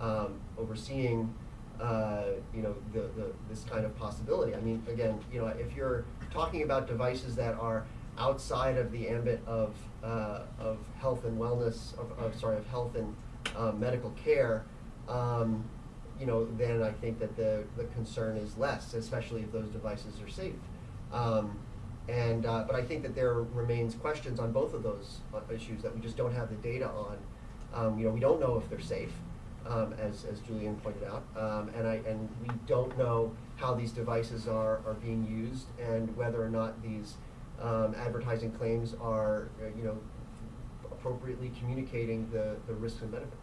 um, overseeing, uh, you know, the, the, this kind of possibility. I mean, again, you know, if you're talking about devices that are outside of the ambit of, uh, of health and wellness, of, of, sorry, of health and uh, medical care, um, you know, then I think that the, the concern is less, especially if those devices are safe. Um, and, uh, but I think that there remains questions on both of those uh, issues that we just don't have the data on. Um, you know, we don't know if they're safe, um, as, as Julian pointed out, um, and I, and we don't know how these devices are, are being used and whether or not these, um, advertising claims are, uh, you know, appropriately communicating the, the risks and benefits.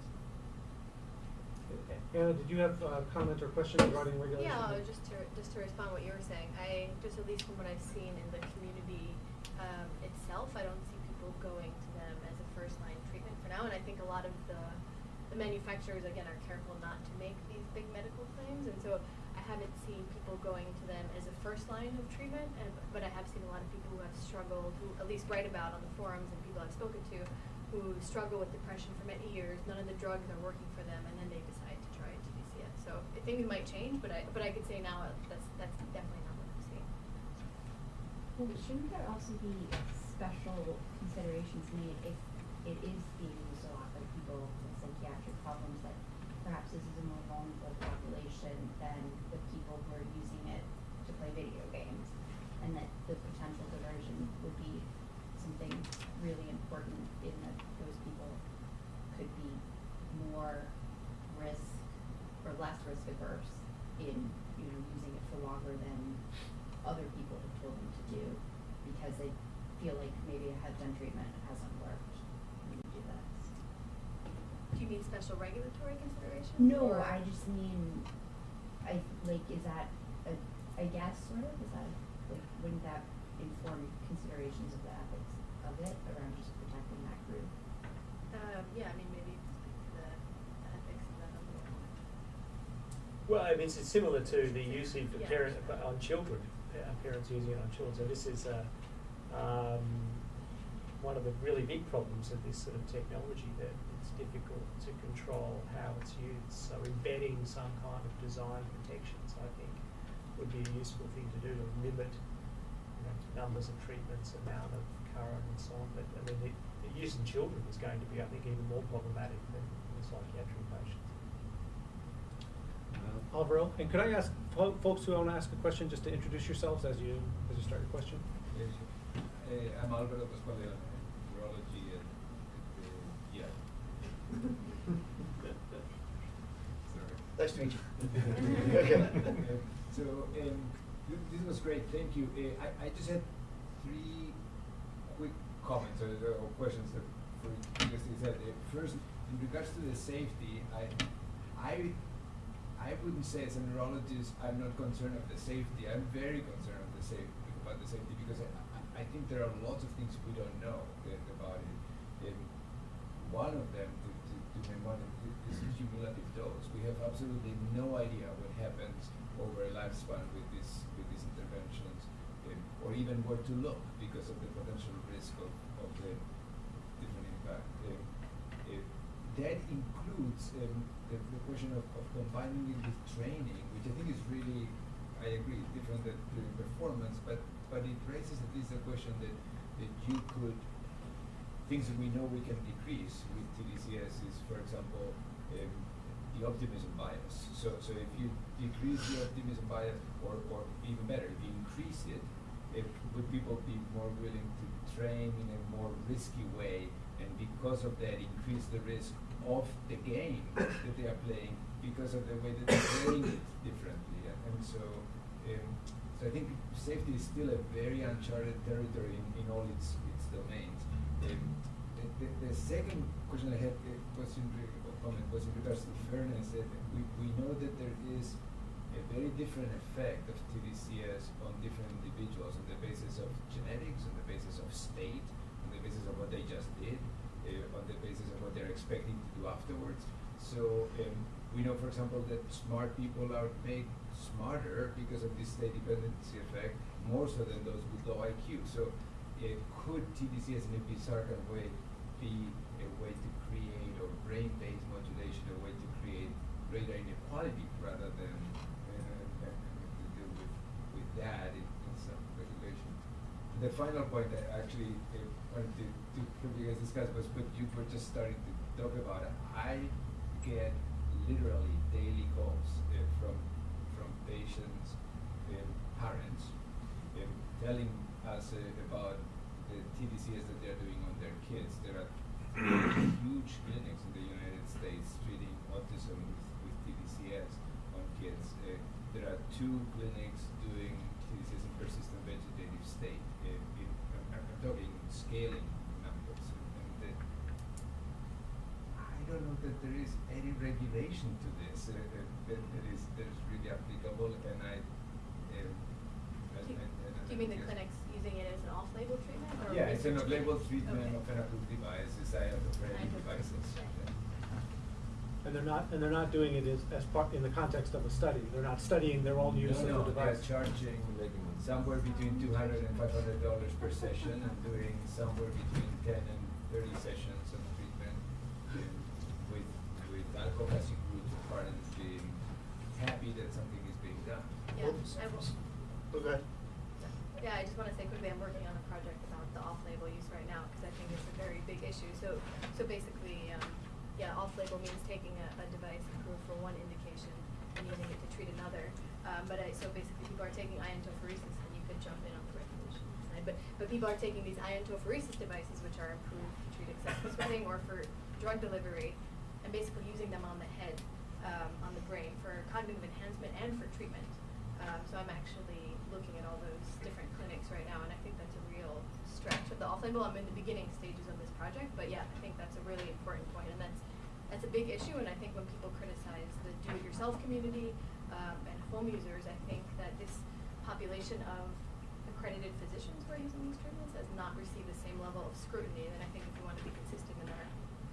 Anna, did you have a comment or question regarding regulation? Yeah, just to, just to respond to what you were saying, I, just at least from what I've seen in the community, um, itself, I don't see people going to them as a first line treatment for now, and I think a lot of the, the manufacturers, again, are careful not to make these big medical claims, and so I haven't seen people going to them as a first line of treatment, and, but I have seen a lot of people who have struggled, who at least write about on the forums and people I've spoken to, who struggle with depression for many years, none of the drugs are working for them, and then they decide to try TDCS. So I think it might change, but I, but I could say now uh, that's, that's definitely not what I'm seeing. Well, shouldn't there also be special considerations made if it is being used a lot by people with psychiatric problems that perhaps is a more vulnerable population than the people who are using it to play video games? And that the potential diversion would be something really important in that those people could be more risk or less risk averse in, you know, using it for longer than other people have told them to do because they feel like maybe a heads on treatment hasn't worked when you do that. Do you mean special regulatory considerations? No, or- I just mean, I, like, is that a, I guess, sort of, is that, like, wouldn't that inform considerations of the ethics of it around just protecting that group? Um, yeah, I mean, maybe speak to the the ethics of that a little more. Well, I mean, it's similar to the usage of Yeah. parent, but on children, uh, parents using it on children. So this is uh, um, one of the really big problems of this sort of technology that it's difficult to control how it's used. So embedding some kind of design protections, I think, would be a useful thing to do to limit you know, numbers of treatments, amount of current, and so on. But I mean, the, the use in children is going to be, I think, even more problematic than in psychiatric patients. Uh, Alvaro, and could I ask fo- folks who want to ask a question just to introduce yourselves as you as you start your question? Yes, uh, I'm Alvaro Pascual-Leone, neurology at, at the, yeah. Sorry. Nice to meet you. Okay. So, um, this was great, thank you. Uh, I, I just had three quick comments or, or questions that for you said. Uh, first, in regards to the safety, I, I, I wouldn't say as a neurologist, I'm not concerned of the safety. I'm very concerned of the safety, about the safety because I, I, think there are lots of things we don't know uh, about it. And one of them, to, to, to one, is cumulative dose. We have absolutely no idea what happens over a lifespan with this with these interventions, or even where to look because of the potential risk of, of the different impact. That includes um, the, the question of, of combining it with training, which I think is really, I agree, different than during performance, but, but it raises at least a question that, that you could, things that we know we can decrease with TDCS is, for example, um, the optimism bias. So, so if you decrease the optimism bias, or, or even better, if you increase it, would people be more willing to train in a more risky way, and because of that, increase the risk of the game that they are playing because of the way that they're playing it differently. And, and so, um, so I think safety is still a very uncharted territory in, in all its its domains. Um, the, the, the second question I had uh, was in or comment was in regards to fairness. That we, we know that there is a very different effect of TDCS on different individuals on the basis of genetics, on the basis of state, on the basis of what they just did, uh, on the basis of what they're expecting to do afterwards. So um, we know, for example, that smart people are made smarter because of this state dependency effect, more so than those with low IQ. So uh, could TDCS in a bizarre kind of way be a way to create or brain-based modulation, a way to create greater inequality rather than uh, uh, to deal with, with that in, in some regulation. The final point I actually uh, wanted to, to you guys discuss was what you were just starting to talk about. I get literally daily calls uh, from from patients and parents um, telling us uh, about the TDCS that they're doing on their kids. There are (coughs) huge clinics in the United States treating autism with, with TDCS on kids. Uh, there are two clinics doing TDCS in persistent vegetative state. Uh, in, I'm, I'm talking scaling numbers. And, and I don't know that there is any to this uh, uh, that, that is that is really applicable, and I. Do you- and- and- Do you mean the clinic's using it as an off-label treatment or? Yeah, it's an off-label treatment? treatment Okay. of an approved device, it's iontophoretic Iontophoretic, devices. yeah. And they're not, and they're not doing it as, as part, in the context of a study. They're not studying their own use No, of the no, they're device. charging somewhere between two hundred and five hundred dollars per session and doing somewhere between ten and thirty sessions of treatment and with, with advocacy groups of parents being happy that something is being done. Yeah, Oops. I will. Okay. Yeah, I just wanna say quickly, I'm working on a project about the off-label use right now, cause I think it's a very big issue. So, so basically, um, yeah, off-label means taking a, a device approved for one indication and using it to treat another. Um, but I, so basically people are taking iontophoresis, and you could jump in on the regulation side, but, but people are taking these iontophoresis devices, which are approved to treat excessive sweating or for drug delivery, and basically using them on the head, um, on the brain for cognitive enhancement and for treatment. Um, so I'm actually looking at all those different clinics right now, and I think that's a real stretch of the off-label. I'm in the beginning stages of this project, but yeah, I think that's a really important point, and that's that's a big issue. And I think when people criticize the do-it-yourself community um, and home users, I think that this population of accredited physicians who are using these treatments has not received the same level of scrutiny. And I think if we want to be consistent in our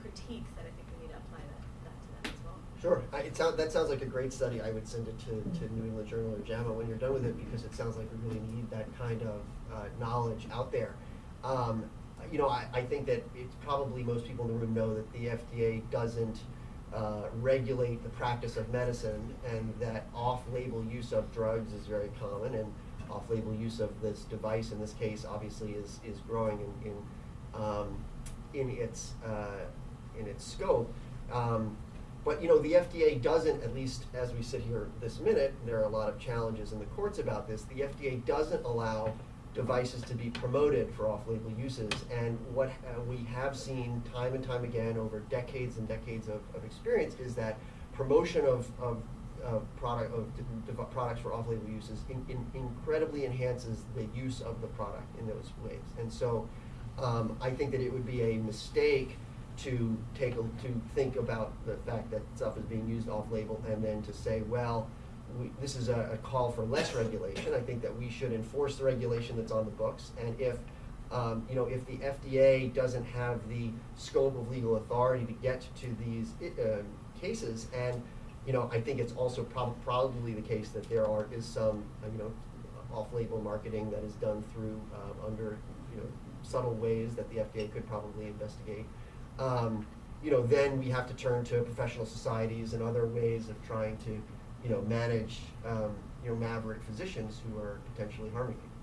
critiques, that I think we need to apply that, that to them as well. Sure. I, it sound, that sounds like a great study. I would send it to, to New England Journal or JAMA when you're done with it because it sounds like we really need that kind of uh, knowledge out there. Um, you know, I, I think that it's probably most people in the room know that the FDA doesn't uh, regulate the practice of medicine and that off-label use of drugs is very common and off-label use of this device in this case obviously is, is growing in, in, um, in its, uh, in its scope. Um, but you know, the FDA doesn't, at least as we sit here this minute, there are a lot of challenges in the courts about this. The FDA doesn't allow devices to be promoted for off-label uses. And what uh, we have seen time and time again over decades and decades of, of experience is that promotion of, of, of product of products for off-label uses in, in incredibly enhances the use of the product in those ways. And so um, I think that it would be a mistake to take, a to think about the fact that stuff is being used off-label and then to say, well, we, this is a, a call for less regulation. I think that we should enforce the regulation that's on the books. And if, um, you know, if the FDA doesn't have the scope of legal authority to get to these uh, cases, and you know, I think it's also prob- probably the case that there are is some, uh, you know, off-label marketing that is done through uh, under, you know, subtle ways that the FDA could probably investigate. Um, you know, then we have to turn to professional societies and other ways of trying to, you know, manage, um, you know, maverick physicians who are potentially harming people.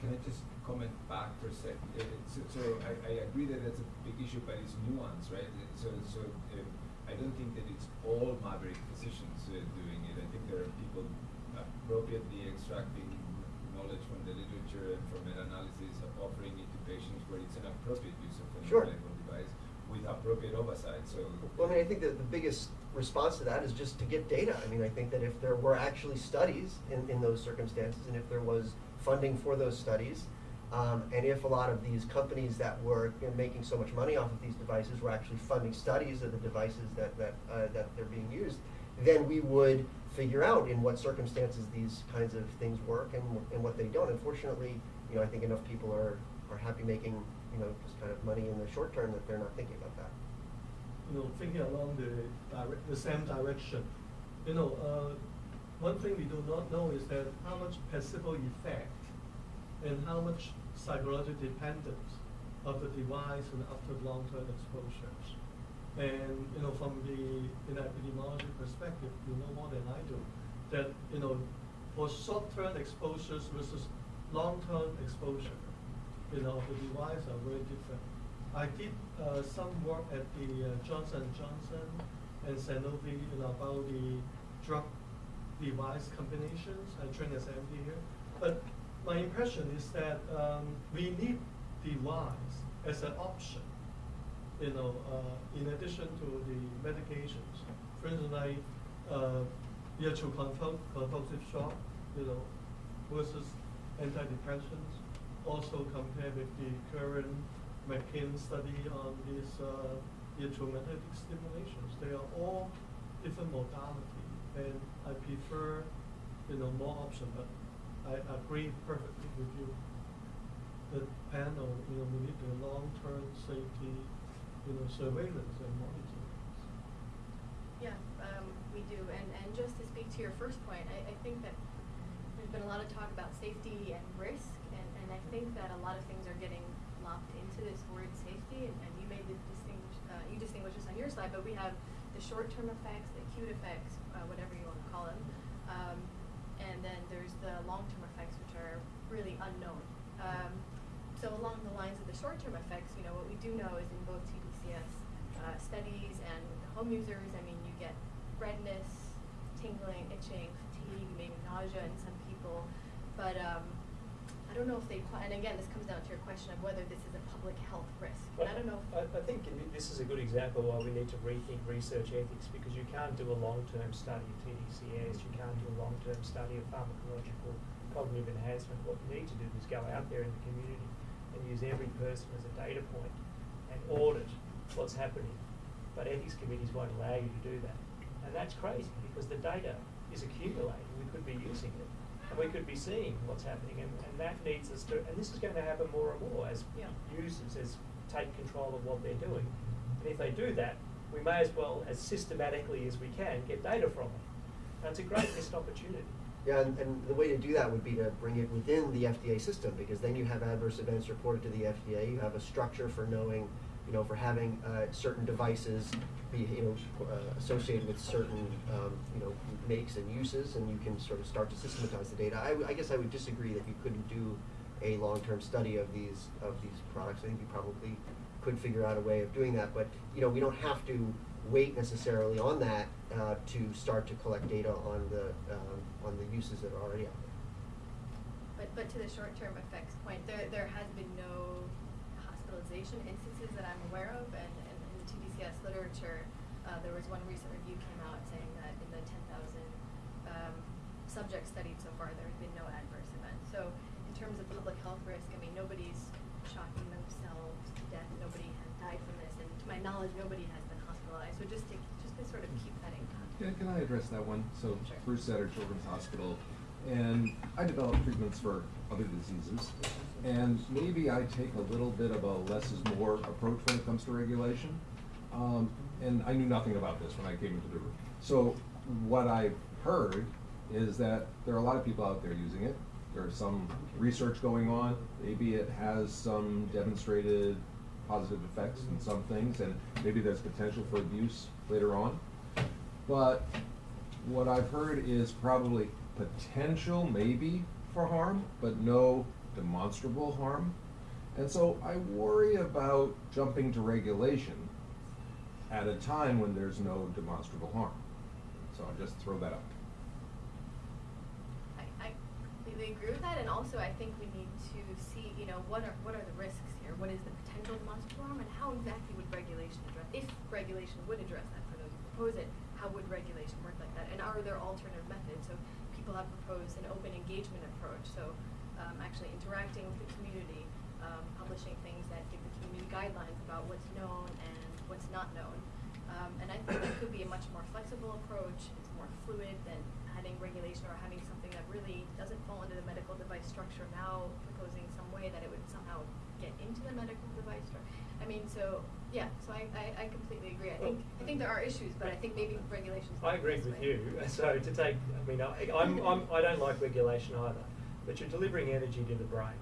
Can I just comment back for a sec? Uh, So, so I, I agree that that's a big issue, but it's nuanced, right? So, so uh, I don't think that it's all maverick physicians uh, doing it. I think there are people appropriately extracting knowledge from the literature and from meta-analysis, offering it to patients where it's an appropriate use of a Sure. Appropriate oversight. So. Well, I mean, I think that the biggest response to that is just to get data. I mean, I think that if there were actually studies in, in those circumstances, and if there was funding for those studies, um, and if a lot of these companies that were you know, making so much money off of these devices were actually funding studies of the devices that, that, uh, that they're being used, then we would figure out in what circumstances these kinds of things work and, and what they don't. Unfortunately, you know, I think enough people are, are happy making, you know, just kind of money in the short term that they're not thinking about that. you know, thinking along the direct, the same direction. You know, uh, one thing we do not know is that how much placebo effect and how much psychological dependence of the device and after long-term exposures. And, you know, from the, in epidemiology perspective, you know more than I do, that, you know, for short-term exposures versus long-term exposure, you know, the device are very different. I did uh, some work at the uh, Johnson Johnson and Sanofi you know, about the drug device combinations. I trained as MD here, but my impression is that um, we need device as an option. You know, uh, in addition to the medications. For instance, like uh, convulsive shock, you know, versus antidepressants. Also compared with the current McKin study on these uh, electromagnetic stimulations. They are all different modality, and I prefer, you know, more option. But I agree perfectly with you. The panel, you know, we need the long-term safety, you know, surveillance and monitoring. Yeah, um, we do, and, and just to speak to your first point, I, I think that there's been a lot of talk about safety and risk, and, I think that a lot of things are getting locked into this word safety, and, and you made the distinguish, uh, you distinguish this on your slide, but we have the short-term effects, the acute effects, uh, whatever you wanna call them, um, and then there's the long-term effects, which are really unknown. Um, so along the lines of the short-term effects, you know, what we do know is in both TDCS uh, studies and with the home users, I mean, you get redness, tingling, itching, fatigue, maybe nausea in some people. But um, don't know if they, and again, this comes down to your question of whether this is a public health risk. I don't know. I, I think this is a good example why we need to rethink research ethics because you can't do a long-term study of TDCS, you can't do a long-term study of pharmacological cognitive enhancement. What you need to do is go out there in the community and use every person as a data point and audit what's happening. But ethics committees won't allow you to do that. And that's crazy because the data is accumulating, we could be using it. And we could be seeing what's happening and, and that needs us to, and this is going to happen more and more as Yeah. users as take control of what they're doing. And if they do that, we may as well, as systematically as we can, get data from them. That's a great missed opportunity. Yeah, and, and the way to do that would be to bring it within the FDA system, because then you have adverse events reported to the FDA, you have a structure for knowing, you know, for having, uh, certain devices be, you know, uh, associated with certain, um, you know, makes and uses, and you can sort of start to systematize the data. I guess I would disagree that you couldn't do a long-term study of these, of these products. I think you probably could figure out a way of doing that, but, you know, we don't have to wait necessarily on that, uh, to start to collect data on the, um, on the uses that are already out there. but but to the short-term effects point, there there has been no instances that I'm aware of, and, and in the TDCS literature, uh, there was one recent review came out saying that in the 10,000 um, subjects studied so far, there has been no adverse events. So in terms of public health risk, I mean, nobody's shocking themselves to death. Nobody has died from this, and to my knowledge, nobody has been hospitalized. So just to just to sort of keep that in context. Can, can I address that one? So Sure. Bruce Sutter Children's Hospital, and I develop treatments for other diseases. And maybe I take a little bit of a less is more approach when it comes to regulation. Um, and I knew nothing about this when I came into the room. So what I've heard is that there are a lot of people out there using it. There's some research going on. Maybe it has some demonstrated positive effects in some things, and maybe there's potential for abuse later on. But what I've heard is probably potential, maybe, for harm, but no demonstrable harm. And so I worry about jumping to regulation at a time when there's no demonstrable harm. So I just throw that up. I, I completely agree with that, and also I think we need to see, you know, what are what are the risks here? What is the potential demonstrable harm, and how exactly would regulation address? If regulation would address that for those who propose it, how would regulation work like that? And are there alternative methods? So people have proposed an open engagement approach. So actually interacting with the community, um, publishing things that give the community guidelines about what's known and what's not known. Um, and I think that could be a much more flexible approach. It's more fluid than adding regulation or having something that really doesn't fall into the medical device structure. Now proposing some way that it would somehow get into the medical device structure. I mean, so yeah. So I, I, I completely agree. I think I think there are issues, but I think maybe regulations. I agree with you. (laughs) So to take, I mean, I, I'm, I'm, I don't like regulation either, but you're delivering energy to the brain,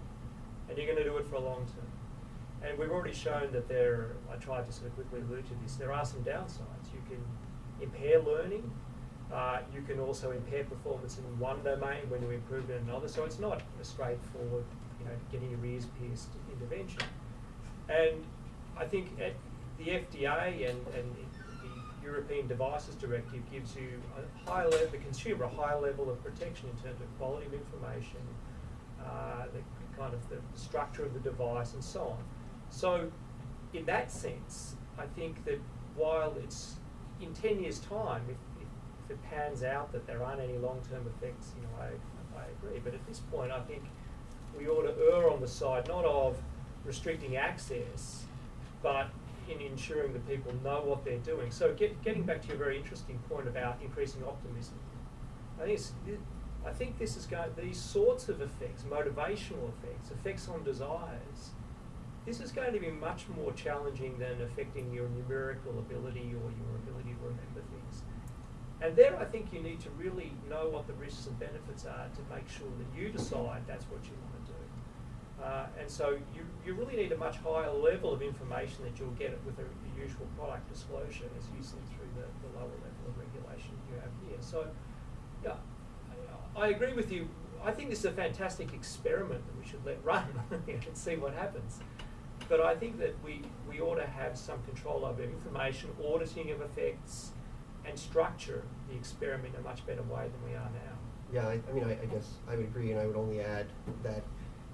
and you're going to do it for a long term. And we've already shown that there. I tried to sort of quickly allude to this. There are some downsides. You can impair learning. Uh, you can also impair performance in one domain when you improve in another. So it's not a straightforward, you know, getting your ears pierced intervention. And I think at the FDA and, and European Devices Directive gives you a high level, the consumer, a high level of protection in terms of quality of information, uh, the kind of the structure of the device, and so on. So, in that sense, I think that while it's in 10 years' time, if, if, if it pans out that there aren't any long term effects, you know, I, I agree. But at this point, I think we ought to err on the side not of restricting access, but in ensuring that people know what they're doing. So, get, getting back to your very interesting point about increasing optimism, I think I think this is going these sorts of effects, motivational effects, effects on desires. This is going to be much more challenging than affecting your numerical ability or your ability to remember things. And there, I think you need to really know what the risks and benefits are to make sure that you decide that's what you want. Uh, and so you, you really need a much higher level of information that you'll get with a, the usual product disclosure as you see through the, the lower level of regulation you have here. So, yeah, I, I agree with you. I think this is a fantastic experiment that we should let run (laughs) and see what happens. But I think that we, we ought to have some control over information, auditing of effects, and structure the experiment in a much better way than we are now. Yeah, I, I mean, I, I guess I would agree, and I would only add that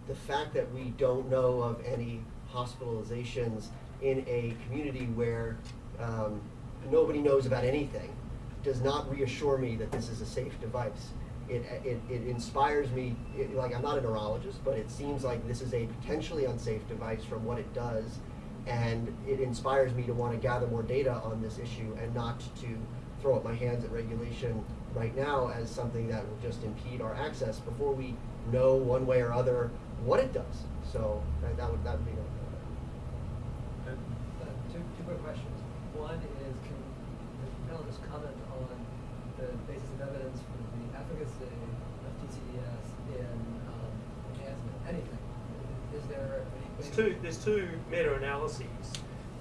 the fact that we don't know of any hospitalizations in a community where um, nobody knows about anything does not reassure me that this is a safe device. It, it, it inspires me, it, like I'm not a neurologist, but it seems like this is a potentially unsafe device from what it does, and it inspires me to want to gather more data on this issue and not to throw up my hands at regulation right now as something that will just impede our access before we know one way or other what it does. So that, that would that would be. Uh, two, two quick questions. One is, can the panelists comment on the basis of evidence for the efficacy of TCDS in um, enhancement? Anything? Is there? There's two, there's two meta-analyses,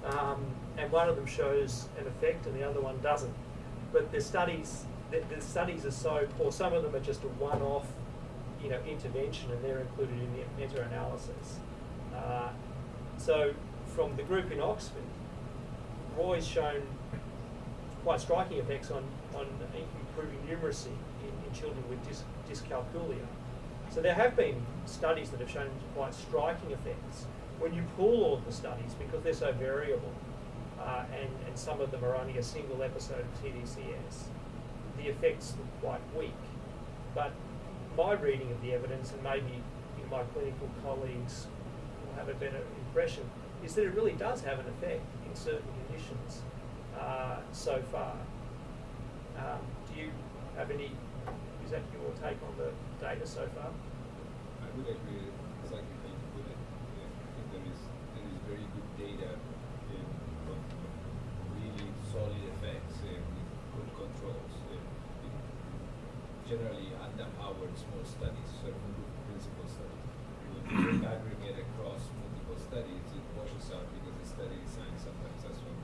um, and one of them shows an effect and the other one doesn't. But the studies, the, the studies are so poor. Some of them are just a one-off, you know, intervention, and they're included in the meta-analysis. Uh, so, from the group in Oxford, Roi's shown quite striking effects on, on improving numeracy in, in children with dys, dyscalculia. So there have been studies that have shown quite striking effects. When you pool all the studies, because they're so variable, uh, and, and some of them are only a single episode of TDCS, the effects look quite weak. But my reading of the evidence, and maybe my clinical colleagues will have a better impression, is that it really does have an effect in certain conditions uh, so far. Um, do you have any, is that your take on the data so far? I would agree exactly how you put it. Yeah, I think there is there is very good data um, of, really solid effects uh, with good controls. Uh, it, generally, underpowered small studies, sort of proof of principle studies. When you aggregate across multiple studies, it washes out because the study design sometimes has some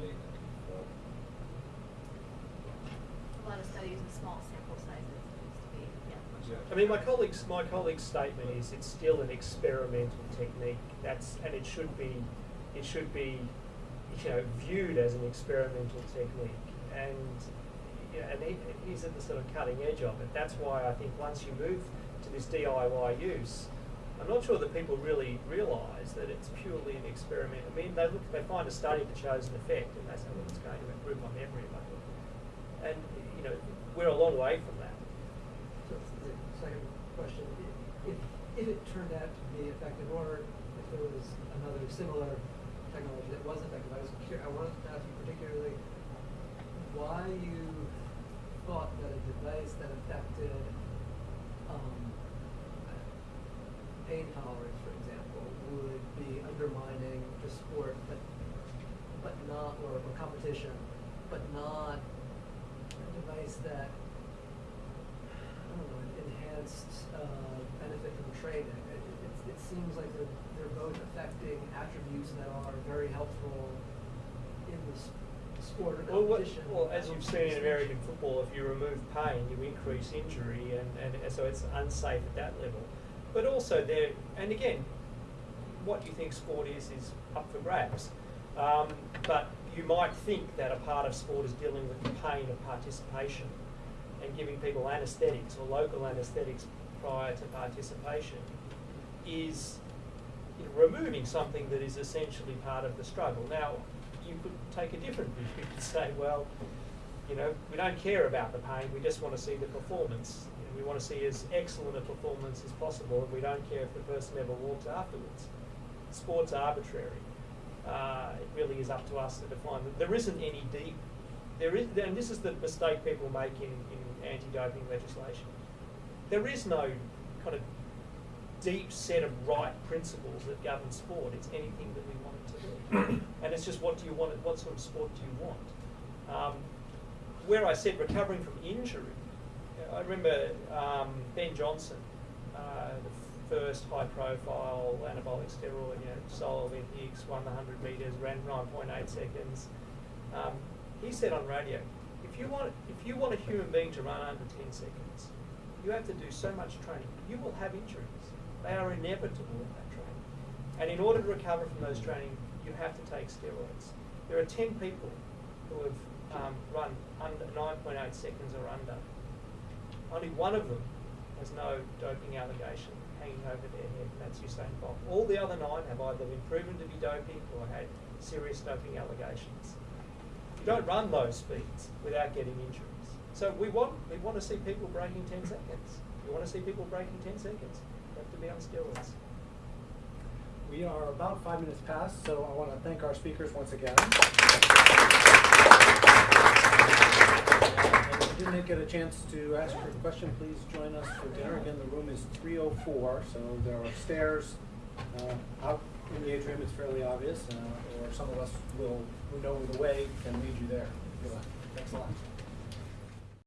latent. A lot of studies with small sample sizes needs to be, yeah. Yeah. I mean, my colleague's my colleague's statement is it's still an experimental technique. That's and it should be, it should be, you know, viewed as an experimental technique. And yeah, and he, he's at the sort of cutting edge of it. That's why I think once you move to this DIY use, I'm not sure that people really realise that it's purely an experiment. I mean, they look, they find a study that shows an effect, and they say, well, it's going to improve my memory. And you know, we're a long way from that. So second question, if, if it turned out to be effective, or if there was another similar technology that was effective, I was curious, I wanted to ask you particularly why you thought that a device that affected, um, pain tolerance, for example, would be undermining the sport, but, but not, or, or competition, but not a device that I don't know, enhanced uh, benefit from training. It, it, it seems like they're, they're both affecting attributes that are very helpful in the s- sport or Well, what, competition. well, as you've seen in American football, if you remove pain, you increase injury, and, and so it's unsafe at that level. But also there, and again, what you think sport is is up for grabs. Um, but you might think that a part of sport is dealing with the pain of participation and giving people anaesthetics or local anaesthetics prior to participation is you know, removing something that is essentially part of the struggle. Now, you could take a different view. (laughs) You could say, well, you know, we don't care about the pain, we just want to see the performance. You know, we want to see as excellent a performance as possible, and we don't care if the person ever walks afterwards. Sport's arbitrary. Uh, it really is up to us to define. Them. There isn't any deep. There is, and this is the mistake people make in, in anti-doping legislation. There is no kind of deep set of right principles that govern sport. It's anything that we want it to be, and it's just what do you want? What sort of sport do you want? Um, where I said recovering from injury, I remember um, Ben Johnson, uh, the first high-profile anabolic steroid, you know, Olympics, won the 100 metres, ran 9.8 seconds. Um, he said on radio, if you want if you want a human being to run under 10 seconds, you have to do so much training. You will have injuries. They are inevitable in that training. And in order to recover from those training, you have to take steroids. There are 10 people who have um, run under 9.8 seconds or under. Only one of them has no doping allegation hanging over their head, and that's Usain Bolt. All the other nine have either been proven to be doping or had serious doping allegations. You don't run those speeds without getting injuries. So we want we want to see people breaking 10 seconds. We want to see people breaking 10 seconds. They have to be on steroids. We are about five minutes past, so I want to thank our speakers once again. And if you didn't get a chance to ask your question, please join us for dinner. Again, the room is 304, so there are stairs uh, out in the atrium. It's fairly obvious, uh, or some of us will, who know the way, can lead you there. Thanks a lot.